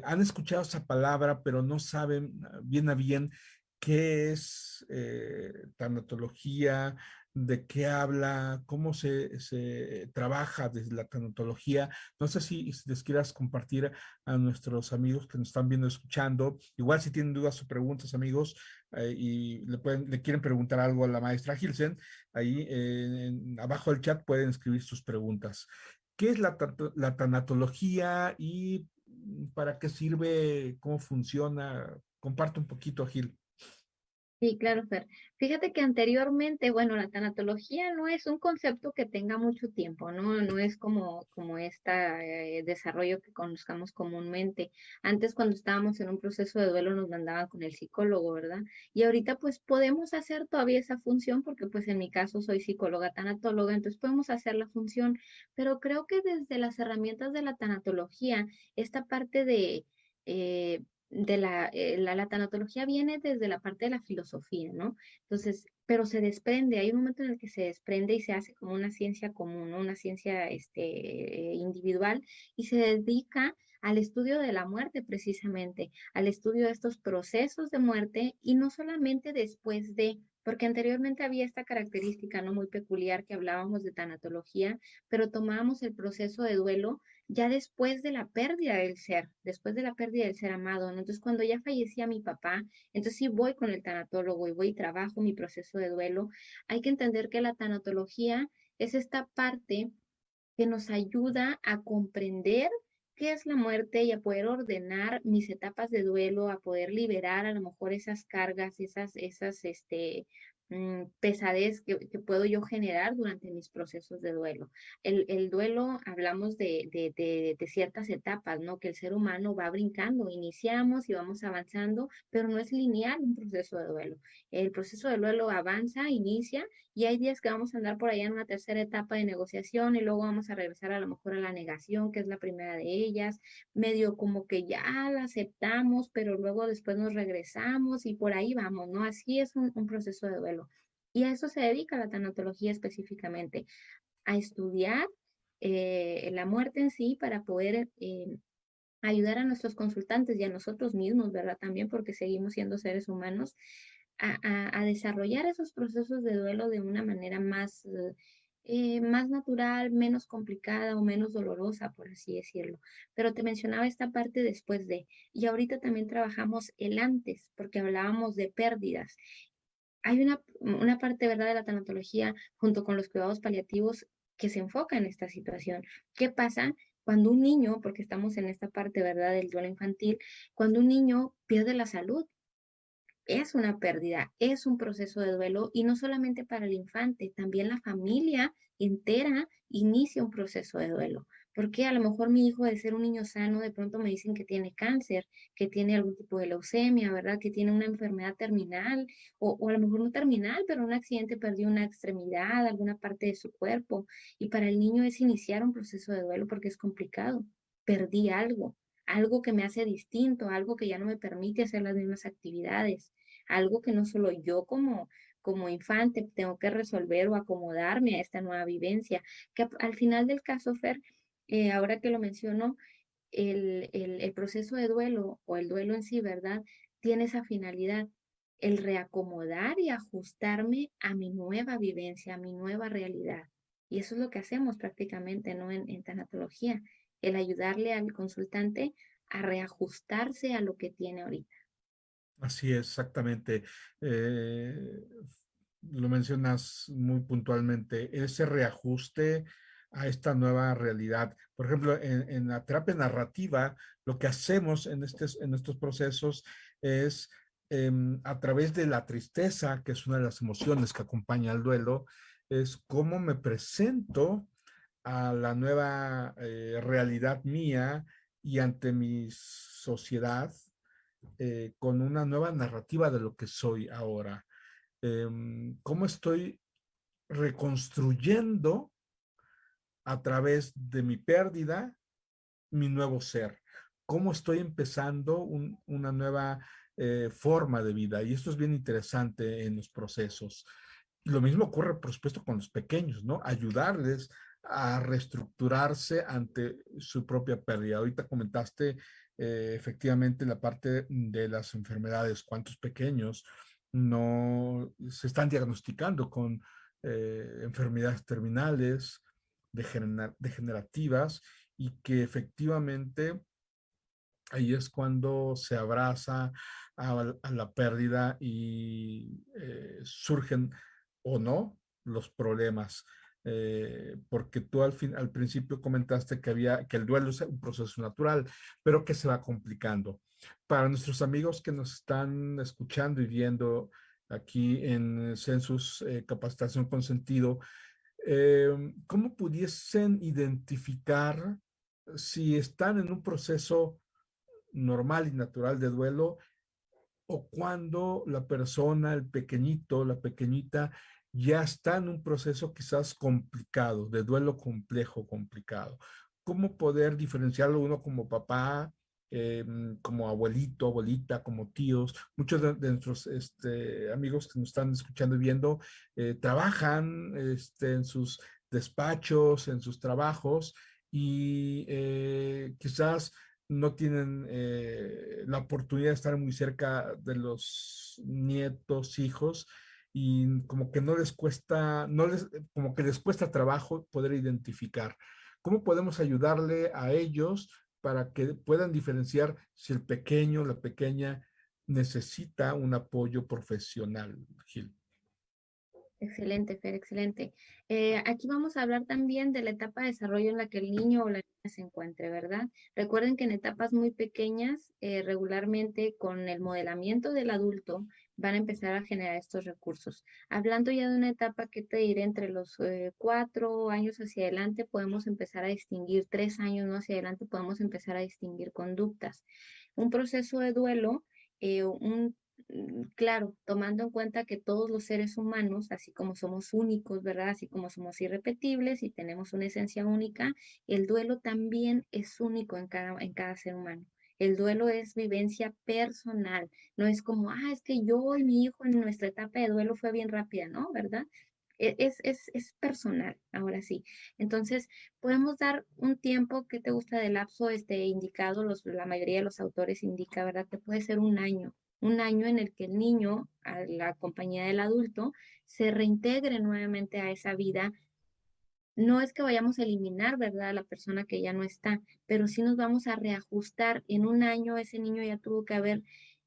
han escuchado esa palabra, pero no saben bien a bien qué es tanatología, de qué habla, cómo se, se, trabaja desde la tanatología. No sé si, les quieras compartir a nuestros amigos que nos están viendo, escuchando. Igual si tienen dudas o preguntas, amigos, eh, y le, pueden, le quieren preguntar algo a la maestra Gilsen, ahí en, abajo del chat pueden escribir sus preguntas. ¿Qué es la, la tanatología y para qué sirve? ¿Cómo funciona? Comparte un poquito, Gil. Sí, claro, Fer. Fíjate que anteriormente, bueno, la tanatología no es un concepto que tenga mucho tiempo, ¿no? No es como, como este desarrollo que conozcamos comúnmente. Antes, cuando estábamos en un proceso de duelo, nos mandaban con el psicólogo, ¿verdad? Y ahorita, pues, podemos hacer todavía esa función, porque, pues, en mi caso soy psicóloga tanatóloga, entonces podemos hacer la función, pero creo que desde las herramientas de la tanatología, esta parte de... Eh, de la, eh, la, tanatología viene desde la parte de la filosofía, ¿no? Entonces, pero se desprende, hay un momento en el que se desprende y se hace como una ciencia común. Una ciencia este, individual y se dedica al estudio de la muerte precisamente, al estudio de estos procesos de muerte y no solamente después de, porque anteriormente había esta característica no muy peculiar que hablábamos de tanatología, pero tomábamos el proceso de duelo ya después de la pérdida del ser, después de la pérdida del ser amado. Entonces, cuando ya fallecía mi papá, entonces sí voy con el tanatólogo y voy y trabajo mi proceso de duelo. Hay que entender que la tanatología es esta parte que nos ayuda a comprender qué es la muerte y a poder ordenar mis etapas de duelo, a poder liberar a lo mejor esas cargas, esas, esas, este, Mm, pesadez que, puedo yo generar durante mis procesos de duelo. El, el duelo, hablamos de, de, de, ciertas etapas, ¿no? Que el ser humano va brincando, iniciamos y vamos avanzando, pero no es lineal un proceso de duelo. El proceso de duelo avanza, inicia y hay días que vamos a andar por allá en una tercera etapa de negociación y luego vamos a regresar a lo mejor a la negación, que es la primera de ellas, medio como que ya la aceptamos, pero luego después nos regresamos y por ahí vamos, ¿no? Así es un, proceso de duelo. Y a eso se dedica la tanatología específicamente, a estudiar eh, la muerte en sí para poder eh, ayudar a nuestros consultantes y a nosotros mismos, ¿verdad? También porque seguimos siendo seres humanos a, desarrollar esos procesos de duelo de una manera más, eh, más natural, menos complicada o menos dolorosa, por así decirlo. Pero te mencionaba esta parte después de, y ahorita también trabajamos el antes, porque hablábamos de pérdidas. Hay una, una parte, ¿verdad?, de la tanatología junto con los cuidados paliativos que se enfoca en esta situación. ¿Qué pasa cuando un niño, porque estamos en esta parte, ¿verdad?, del duelo infantil, cuando un niño pierde la salud, es una pérdida, es un proceso de duelo y no solamente para el infante, también la familia entera inicia un proceso de duelo. Porque a lo mejor mi hijo de ser un niño sano, de pronto me dicen que tiene cáncer, que tiene algún tipo de leucemia, ¿verdad? Que tiene una enfermedad terminal, o, o, a lo mejor no terminal, pero un accidente perdió una extremidad, alguna parte de su cuerpo. Y para el niño es iniciar un proceso de duelo porque es complicado. Perdí algo, algo que me hace distinto, algo que ya no me permite hacer las mismas actividades, algo que no solo yo como, como infante tengo que resolver o acomodarme a esta nueva vivencia, que al final del caso, Fer, eh, ahora que lo menciono, el, el, proceso de duelo o el duelo en sí, ¿verdad? Tiene esa finalidad, el reacomodar y ajustarme a mi nueva vivencia, a mi nueva realidad. Y eso es lo que hacemos prácticamente, ¿no? En, en tanatología, el ayudarle al consultante a reajustarse a lo que tiene ahorita. Así es, exactamente. Eh, lo mencionas muy puntualmente, ese reajuste a esta nueva realidad. Por ejemplo, en, la terapia narrativa, lo que hacemos en, en estos procesos es em, a través de la tristeza, que es una de las emociones que acompaña al duelo, es cómo me presento a la nueva eh, realidad mía y ante mi sociedad eh, con una nueva narrativa de lo que soy ahora. Em, cómo estoy reconstruyendo a través de mi pérdida mi nuevo ser. Cómo estoy empezando una nueva eh, forma de vida. Y esto es bien interesante en los procesos. Lo mismo ocurre, por supuesto, con los pequeños, ¿no? Ayudarles a reestructurarse ante su propia pérdida. Ahorita comentaste eh, efectivamente la parte de las enfermedades, cuántos pequeños no se están diagnosticando con eh, enfermedades terminales, degenerativas y que efectivamente ahí es cuando se abraza a, la pérdida y eh, surgen o no los problemas. Eh, porque tú al, fin, al principio comentaste que, había, que el duelo es un proceso natural, pero que se va complicando. Para nuestros amigos que nos están escuchando y viendo aquí en Census eh, Capacitación con Sentido, eh, ¿cómo pudiesen identificar si están en un proceso normal y natural de duelo o cuando la persona, el pequeñito, la pequeñita, ya está en un proceso quizás complicado, de duelo complejo, complicado. ¿Cómo poder diferenciarlo uno como papá, em, como abuelito, abuelita, como tíos? Muchos de, nuestros este, amigos que nos están escuchando y viendo eh, trabajan este, en sus despachos, en sus trabajos y eh, quizás no tienen eh, la oportunidad de estar muy cerca de los nietos, hijos, y como que no les cuesta, no les, como que les cuesta trabajo poder identificar. ¿Cómo podemos ayudarle a ellos para que puedan diferenciar si el pequeño, la pequeña necesita un apoyo profesional, Gil? Excelente, Fer, excelente. Eh, aquí vamos a hablar también de la etapa de desarrollo en la que el niño o la se encuentre, ¿verdad? Recuerden que en etapas muy pequeñas, eh, regularmente con el modelamiento del adulto, van a empezar a generar estos recursos. Hablando ya de una etapa que te diré entre los eh, cuatro años hacia adelante, podemos empezar a distinguir, tres años ¿no? hacia adelante, podemos empezar a distinguir conductas. Un proceso de duelo, un Mm, claro, tomando en cuenta que todos los seres humanos, así como somos únicos, ¿verdad? Así como somos irrepetibles y tenemos una esencia única, el duelo también es único en cada, en cada ser humano. El duelo es vivencia personal, no es como, ah, es que yo y mi hijo en nuestra etapa de duelo fue bien rápida, ¿no? ¿Verdad? E, es, es, es, personal, ahora sí. Entonces, podemos dar un tiempo que te gusta de lapso este, indicado, los, la mayoría de los autores indica, ¿verdad? Que puede ser un año, un año en el que el niño, a la compañía del adulto, se reintegre nuevamente a esa vida. No es que vayamos a eliminar, ¿verdad?, a la persona que ya no está, pero sí nos vamos a reajustar. En un año ese niño ya tuvo que haber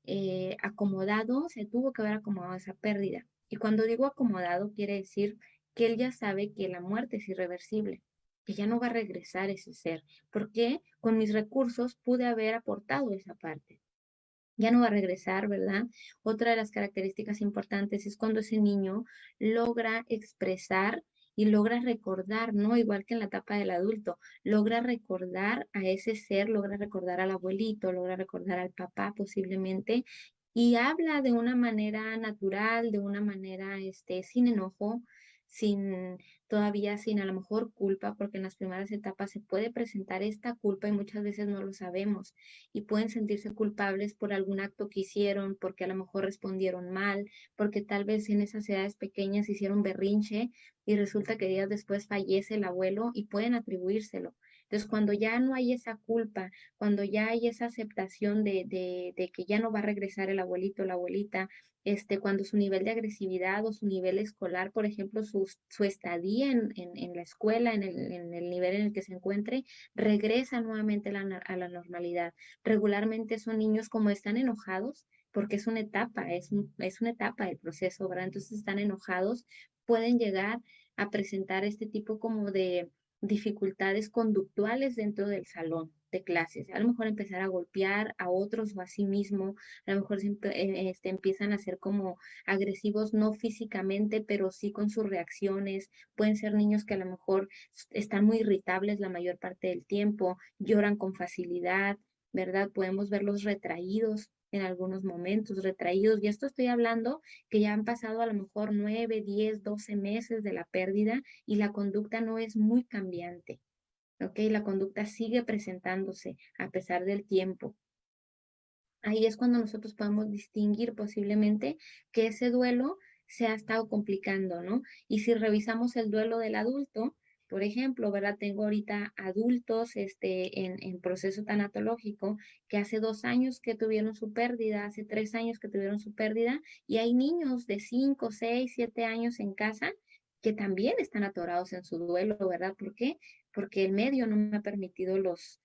eh, acomodado, se tuvo que haber acomodado esa pérdida. Y cuando digo acomodado, quiere decir que él ya sabe que la muerte es irreversible, que ya no va a regresar ese ser, porque con mis recursos pude haber aportado esa parte. Ya no va a regresar, ¿verdad? Otra de las características importantes es cuando ese niño logra expresar y logra recordar, ¿no? Igual que en la etapa del adulto, logra recordar a ese ser, logra recordar al abuelito, logra recordar al papá posiblemente, y habla de una manera natural, de una manera este, sin enojo, sin todavía sin a lo mejor culpa, porque en las primeras etapas se puede presentar esta culpa y muchas veces no lo sabemos y pueden sentirse culpables por algún acto que hicieron, porque a lo mejor respondieron mal, porque tal vez en esas edades pequeñas hicieron berrinche y resulta que días después fallece el abuelo y pueden atribuírselo. Entonces, cuando ya no hay esa culpa, cuando ya hay esa aceptación de, de, que ya no va a regresar el abuelito o la abuelita, este, cuando su nivel de agresividad o su nivel escolar, por ejemplo, su, su estadía en, en, la escuela, en el, en el, nivel en el que se encuentre, regresa nuevamente la, a la normalidad. Regularmente son niños como están enojados, porque es una etapa, es, es una etapa del proceso, ¿verdad? Entonces están enojados, pueden llegar a presentar este tipo como de dificultades conductuales dentro del salón clases. A lo mejor empezar a golpear a otros o a sí mismo, a lo mejor eh, este, empiezan a ser como agresivos, no físicamente, pero sí con sus reacciones. Pueden ser niños que a lo mejor están muy irritables la mayor parte del tiempo, lloran con facilidad, ¿verdad? Podemos verlos retraídos en algunos momentos, retraídos. Y esto estoy hablando que ya han pasado a lo mejor nueve, diez, doce meses de la pérdida y la conducta no es muy cambiante. ¿Ok? La conducta sigue presentándose a pesar del tiempo. Ahí es cuando nosotros podemos distinguir posiblemente que ese duelo se ha estado complicando, ¿no? Y si revisamos el duelo del adulto, por ejemplo, ¿verdad? Tengo ahorita adultos este, en, en, proceso tanatológico que hace dos años que tuvieron su pérdida, hace tres años que tuvieron su pérdida, y hay niños de cinco, seis, siete años en casa que también están atorados en su duelo, ¿verdad? ¿Por qué? Porque el medio no me ha permitido los,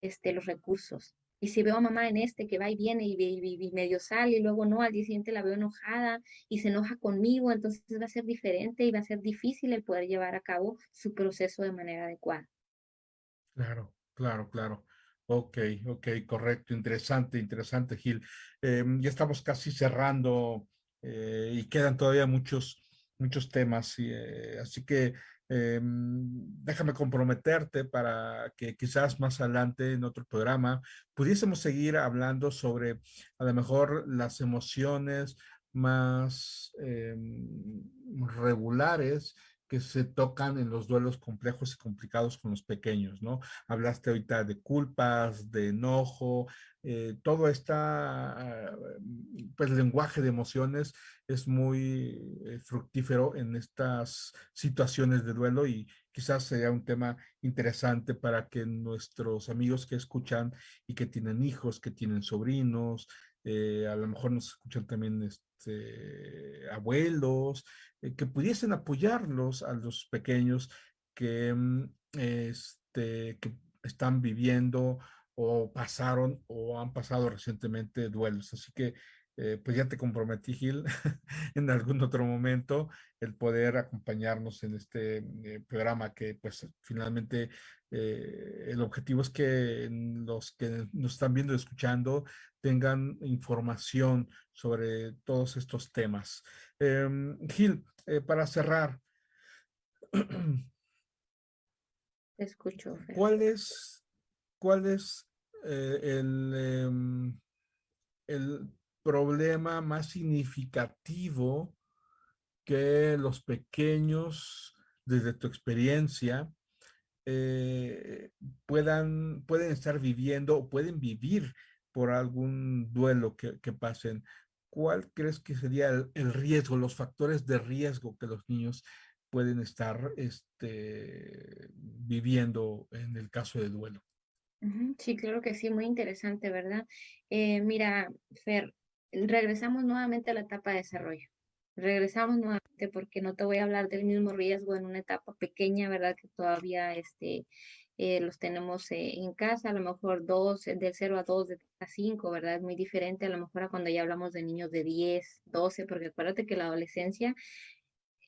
este, los recursos. Y si veo a mamá en este que va y viene y, medio sale y luego no, al día siguiente la veo enojada y se enoja conmigo, entonces va a ser diferente y va a ser difícil el poder llevar a cabo su proceso de manera adecuada. Claro, claro, claro. Ok, ok, correcto, interesante, interesante, Gil. Em, ya estamos casi cerrando eh, y quedan todavía muchos, muchos temas, eh, así que Em, déjame comprometerte para que quizás más adelante en otro programa pudiésemos seguir hablando sobre a lo mejor las emociones más em, regulares que se tocan en los duelos complejos y complicados con los pequeños, ¿no? Hablaste ahorita de culpas, de enojo, eh, todo este pues, lenguaje de emociones es muy eh, fructífero en estas situaciones de duelo y quizás sea un tema interesante para que nuestros amigos que escuchan y que tienen hijos, que tienen sobrinos, eh, a lo mejor nos escuchan también este, abuelos, que pudiesen apoyarlos a los pequeños que, mm, este, que están viviendo o pasaron o han pasado recientemente duelos. Así que eh, pues ya te comprometí, Gil, en algún otro momento el poder acompañarnos en este eh, programa que pues finalmente eh, el objetivo es que los que nos están viendo y escuchando tengan información sobre todos estos temas. Em, Gil, para cerrar. Te escucho. ¿Cuál es, cuál es el, em, el problema más significativo que los pequeños, desde tu experiencia, eh, puedan, pueden estar viviendo o pueden vivir por algún duelo que, pasen. ¿Cuál crees que sería el, riesgo, los factores de riesgo que los niños pueden estar este, viviendo en el caso de duelo? Sí, claro que sí, muy interesante, ¿verdad? Eh, mira, Fer, regresamos nuevamente a la etapa de desarrollo. Regresamos nuevamente porque no te voy a hablar del mismo riesgo en una etapa pequeña, ¿verdad? Que todavía este, eh, los tenemos eh, en casa, a lo mejor dos, del 0 a 2, de a 5, ¿verdad? Es muy diferente a lo mejor a cuando ya hablamos de niños de 10, 12, porque acuérdate que la adolescencia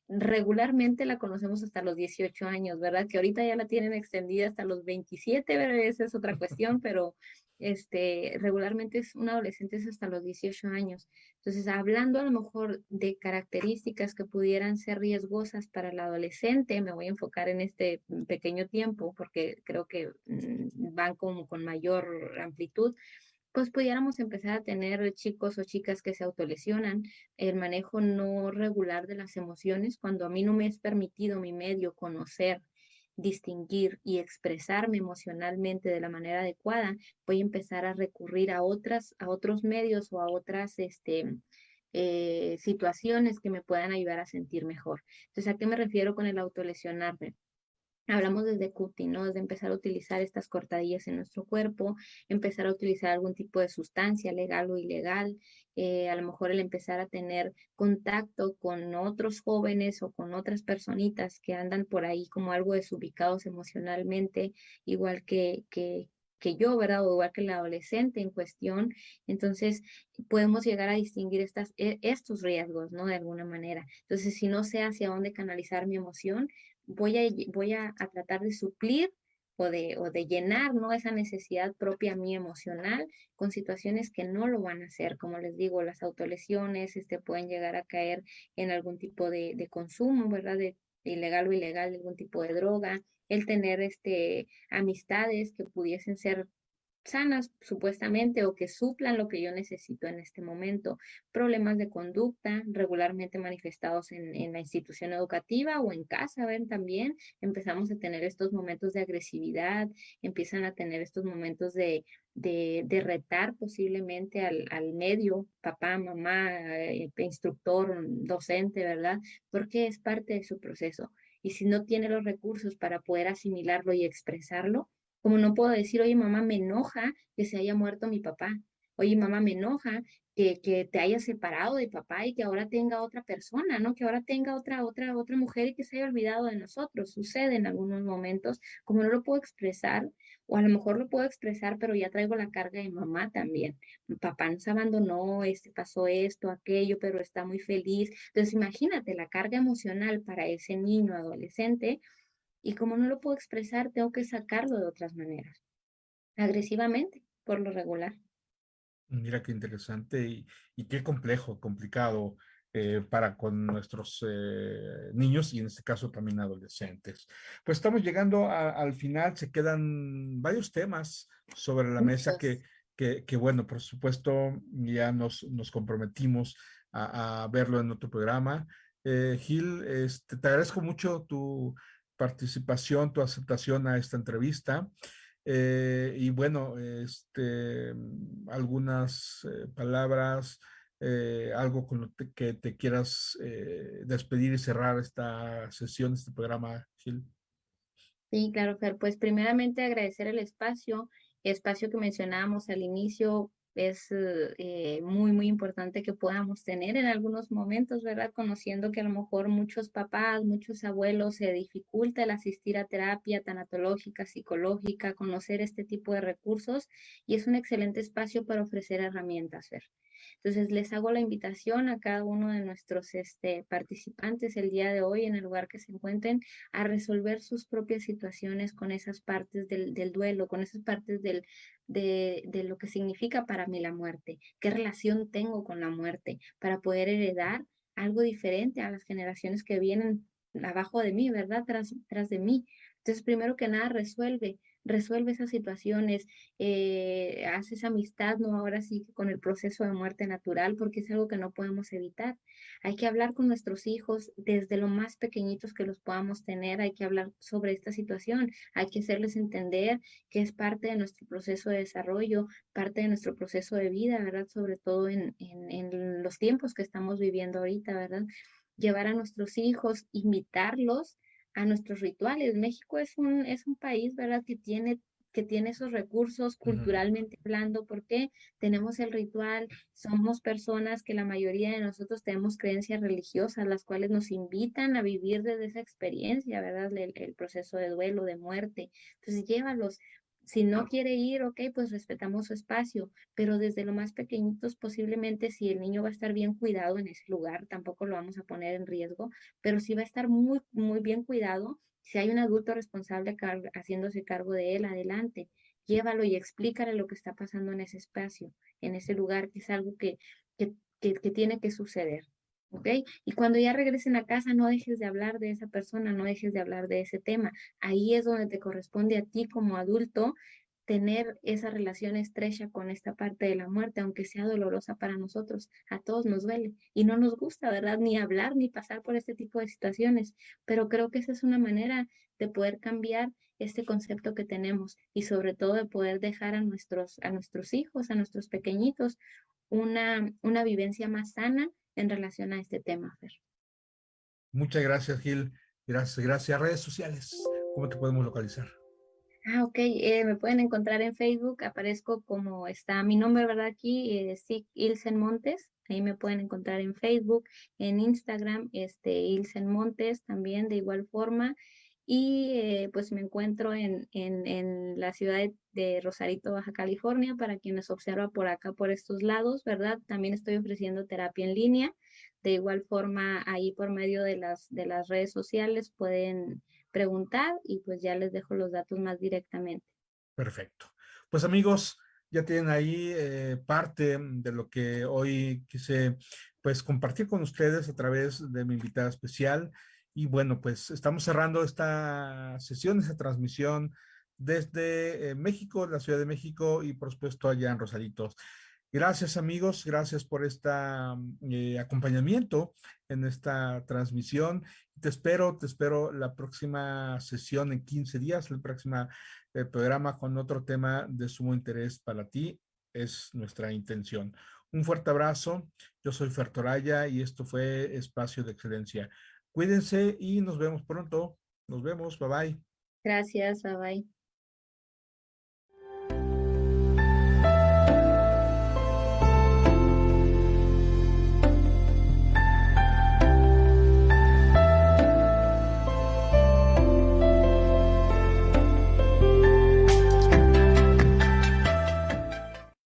regularmente la conocemos hasta los 18 años, ¿verdad? Que ahorita ya la tienen extendida hasta los 27, ¿verdad? Esa es otra cuestión, pero este, regularmente es un adolescente es hasta los 18 años. Entonces, hablando a lo mejor de características que pudieran ser riesgosas para el adolescente, me voy a enfocar en este pequeño tiempo porque creo que mm, van como con mayor amplitud pues pudiéramos empezar a tener chicos o chicas que se autolesionan, el manejo no regular de las emociones, cuando a mí no me es permitido mi medio conocer, distinguir y expresarme emocionalmente de la manera adecuada, voy a empezar a recurrir a otras, a otros medios o a otras, este, eh, situaciones que me puedan ayudar a sentir mejor. Entonces, ¿a qué me refiero con el autolesionarme? Hablamos desde cutting, ¿no? Desde empezar a utilizar estas cortadillas en nuestro cuerpo, empezar a utilizar algún tipo de sustancia legal o ilegal, eh, a lo mejor el empezar a tener contacto con otros jóvenes o con otras personitas que andan por ahí como algo desubicados emocionalmente, igual que, que, que yo, ¿verdad? O igual que el adolescente en cuestión. Entonces, podemos llegar a distinguir estas, e, estos riesgos, ¿no? De alguna manera. Entonces, si no sé hacia dónde canalizar mi emoción, voy a, voy a, tratar de suplir o de, o de, llenar ¿no? esa necesidad propia mí emocional con situaciones que no lo van a hacer. Como les digo, las autolesiones este, pueden llegar a caer en algún tipo de, de consumo, ¿verdad? De, ilegal o ilegal, de algún tipo de droga, el tener este, amistades que pudiesen ser sanas supuestamente o que suplan lo que yo necesito en este momento. Problemas de conducta regularmente manifestados en, la institución educativa o en casa, ven también, empezamos a tener estos momentos de agresividad, empiezan a tener estos momentos de, de, retar posiblemente al, al, medio, papá, mamá, eh, instructor, docente, ¿verdad? Porque es parte de su proceso. Y si no tiene los recursos para poder asimilarlo y expresarlo, como no puedo decir, oye, mamá, me enoja que se haya muerto mi papá. Oye, mamá, me enoja que, que te hayas separado de papá y que ahora tenga otra persona, ¿no? Que ahora tenga otra, otra, otra mujer y que se haya olvidado de nosotros. Sucede en algunos momentos, como no lo puedo expresar, o a lo mejor lo puedo expresar, pero ya traigo la carga de mamá también. Papá nos abandonó, este pasó esto, aquello, pero está muy feliz. Entonces, imagínate la carga emocional para ese niño adolescente y como no lo puedo expresar, tengo que sacarlo de otras maneras, agresivamente, por lo regular. Mira qué interesante y, qué complejo, complicado eh, para con nuestros eh, niños y en este caso también adolescentes. Pues estamos llegando al final, se quedan varios temas sobre la mesa que, que, bueno, por supuesto ya nos, nos comprometimos a, verlo en otro programa. Eh, Gil, este, te agradezco mucho tu participación, tu aceptación a esta entrevista. Eh, y bueno, este, algunas eh, palabras, eh, algo con lo que te quieras despedir y cerrar esta sesión, este programa, Gil. Sí, claro, Fer. Pues primeramente agradecer el espacio, espacio que mencionábamos al inicio, es eh, muy, muy importante que podamos tener en algunos momentos, ¿verdad? Conociendo que a lo mejor muchos papás, muchos abuelos se dificulta el asistir a terapia tanatológica, psicológica, conocer este tipo de recursos y es un excelente espacio para ofrecer herramientas, ¿ver? Entonces, les hago la invitación a cada uno de nuestros este, participantes el día de hoy en el lugar que se encuentren a resolver sus propias situaciones con esas partes del, del duelo, con esas partes del, de, de, lo que significa para mí la muerte, qué relación tengo con la muerte, para poder heredar algo diferente a las generaciones que vienen abajo de mí, ¿verdad? Tras, tras de mí. Entonces, primero que nada, resuelve resuelve esas situaciones, eh, hace esa amistad, ¿no? Ahora sí con el proceso de muerte natural, porque es algo que no podemos evitar. Hay que hablar con nuestros hijos desde lo más pequeñitos que los podamos tener, hay que hablar sobre esta situación, hay que hacerles entender que es parte de nuestro proceso de desarrollo, parte de nuestro proceso de vida, ¿verdad? Sobre todo en, en, en los tiempos que estamos viviendo ahorita, ¿verdad? Llevar a nuestros hijos, invitarlos a nuestros rituales. México es un, es un país, ¿verdad?, que tiene que tiene esos recursos culturalmente hablando, porque tenemos el ritual, somos personas que la mayoría de nosotros tenemos creencias religiosas, las cuales nos invitan a vivir desde esa experiencia, ¿verdad? El, el proceso de duelo, de muerte. Entonces, llévalos, Si no quiere ir, ok, pues respetamos su espacio, pero desde lo más pequeñitos posiblemente si el niño va a estar bien cuidado en ese lugar, tampoco lo vamos a poner en riesgo, pero si va a estar muy, muy bien cuidado, si hay un adulto responsable haciéndose cargo de él, adelante, llévalo y explícale lo que está pasando en ese espacio, en ese lugar, que es algo que, que, que tiene que suceder. ¿Ok? Y cuando ya regresen a casa, no dejes de hablar de esa persona, no dejes de hablar de ese tema. Ahí es donde te corresponde a ti como adulto tener esa relación estrecha con esta parte de la muerte, aunque sea dolorosa para nosotros, a todos nos duele y no nos gusta, ¿verdad? Ni hablar ni pasar por este tipo de situaciones, pero creo que esa es una manera de poder cambiar este concepto que tenemos y sobre todo de poder dejar a nuestros, a nuestros hijos, a nuestros pequeñitos, una, una vivencia más sana en relación a este tema, Fer. Muchas gracias, Gil. Gracias, gracias. Redes sociales, ¿cómo te podemos localizar? Ah, ok. Eh, me pueden encontrar en Facebook. Aparezco como está mi nombre, ¿verdad? Aquí, eh, Ilsen Montes. Ahí me pueden encontrar en Facebook, en Instagram, este, Ilsen Montes también de igual forma. Y eh, pues me encuentro en, en, en la ciudad de, Rosarito, Baja California, para quienes observan por acá, por estos lados, ¿verdad? También estoy ofreciendo terapia en línea. De igual forma, ahí por medio de las, de las redes sociales pueden preguntar y pues ya les dejo los datos más directamente. Perfecto. Pues amigos, ya tienen ahí eh, parte de lo que hoy quise pues compartir con ustedes a través de mi invitada especial. Y bueno, pues estamos cerrando esta sesión, esta transmisión desde eh, México, la Ciudad de México y por supuesto allá en Rosaritos. Gracias amigos, gracias por este acompañamiento en esta transmisión. Te espero, te espero la próxima sesión en 15 días, el próximo eh, programa con otro tema de sumo interés para ti. Es nuestra intención. Un fuerte abrazo. Yo soy Fertoraya y esto fue Espacio de Excelencia. Cuídense y nos vemos pronto. Nos vemos. Bye bye. Gracias. Bye bye.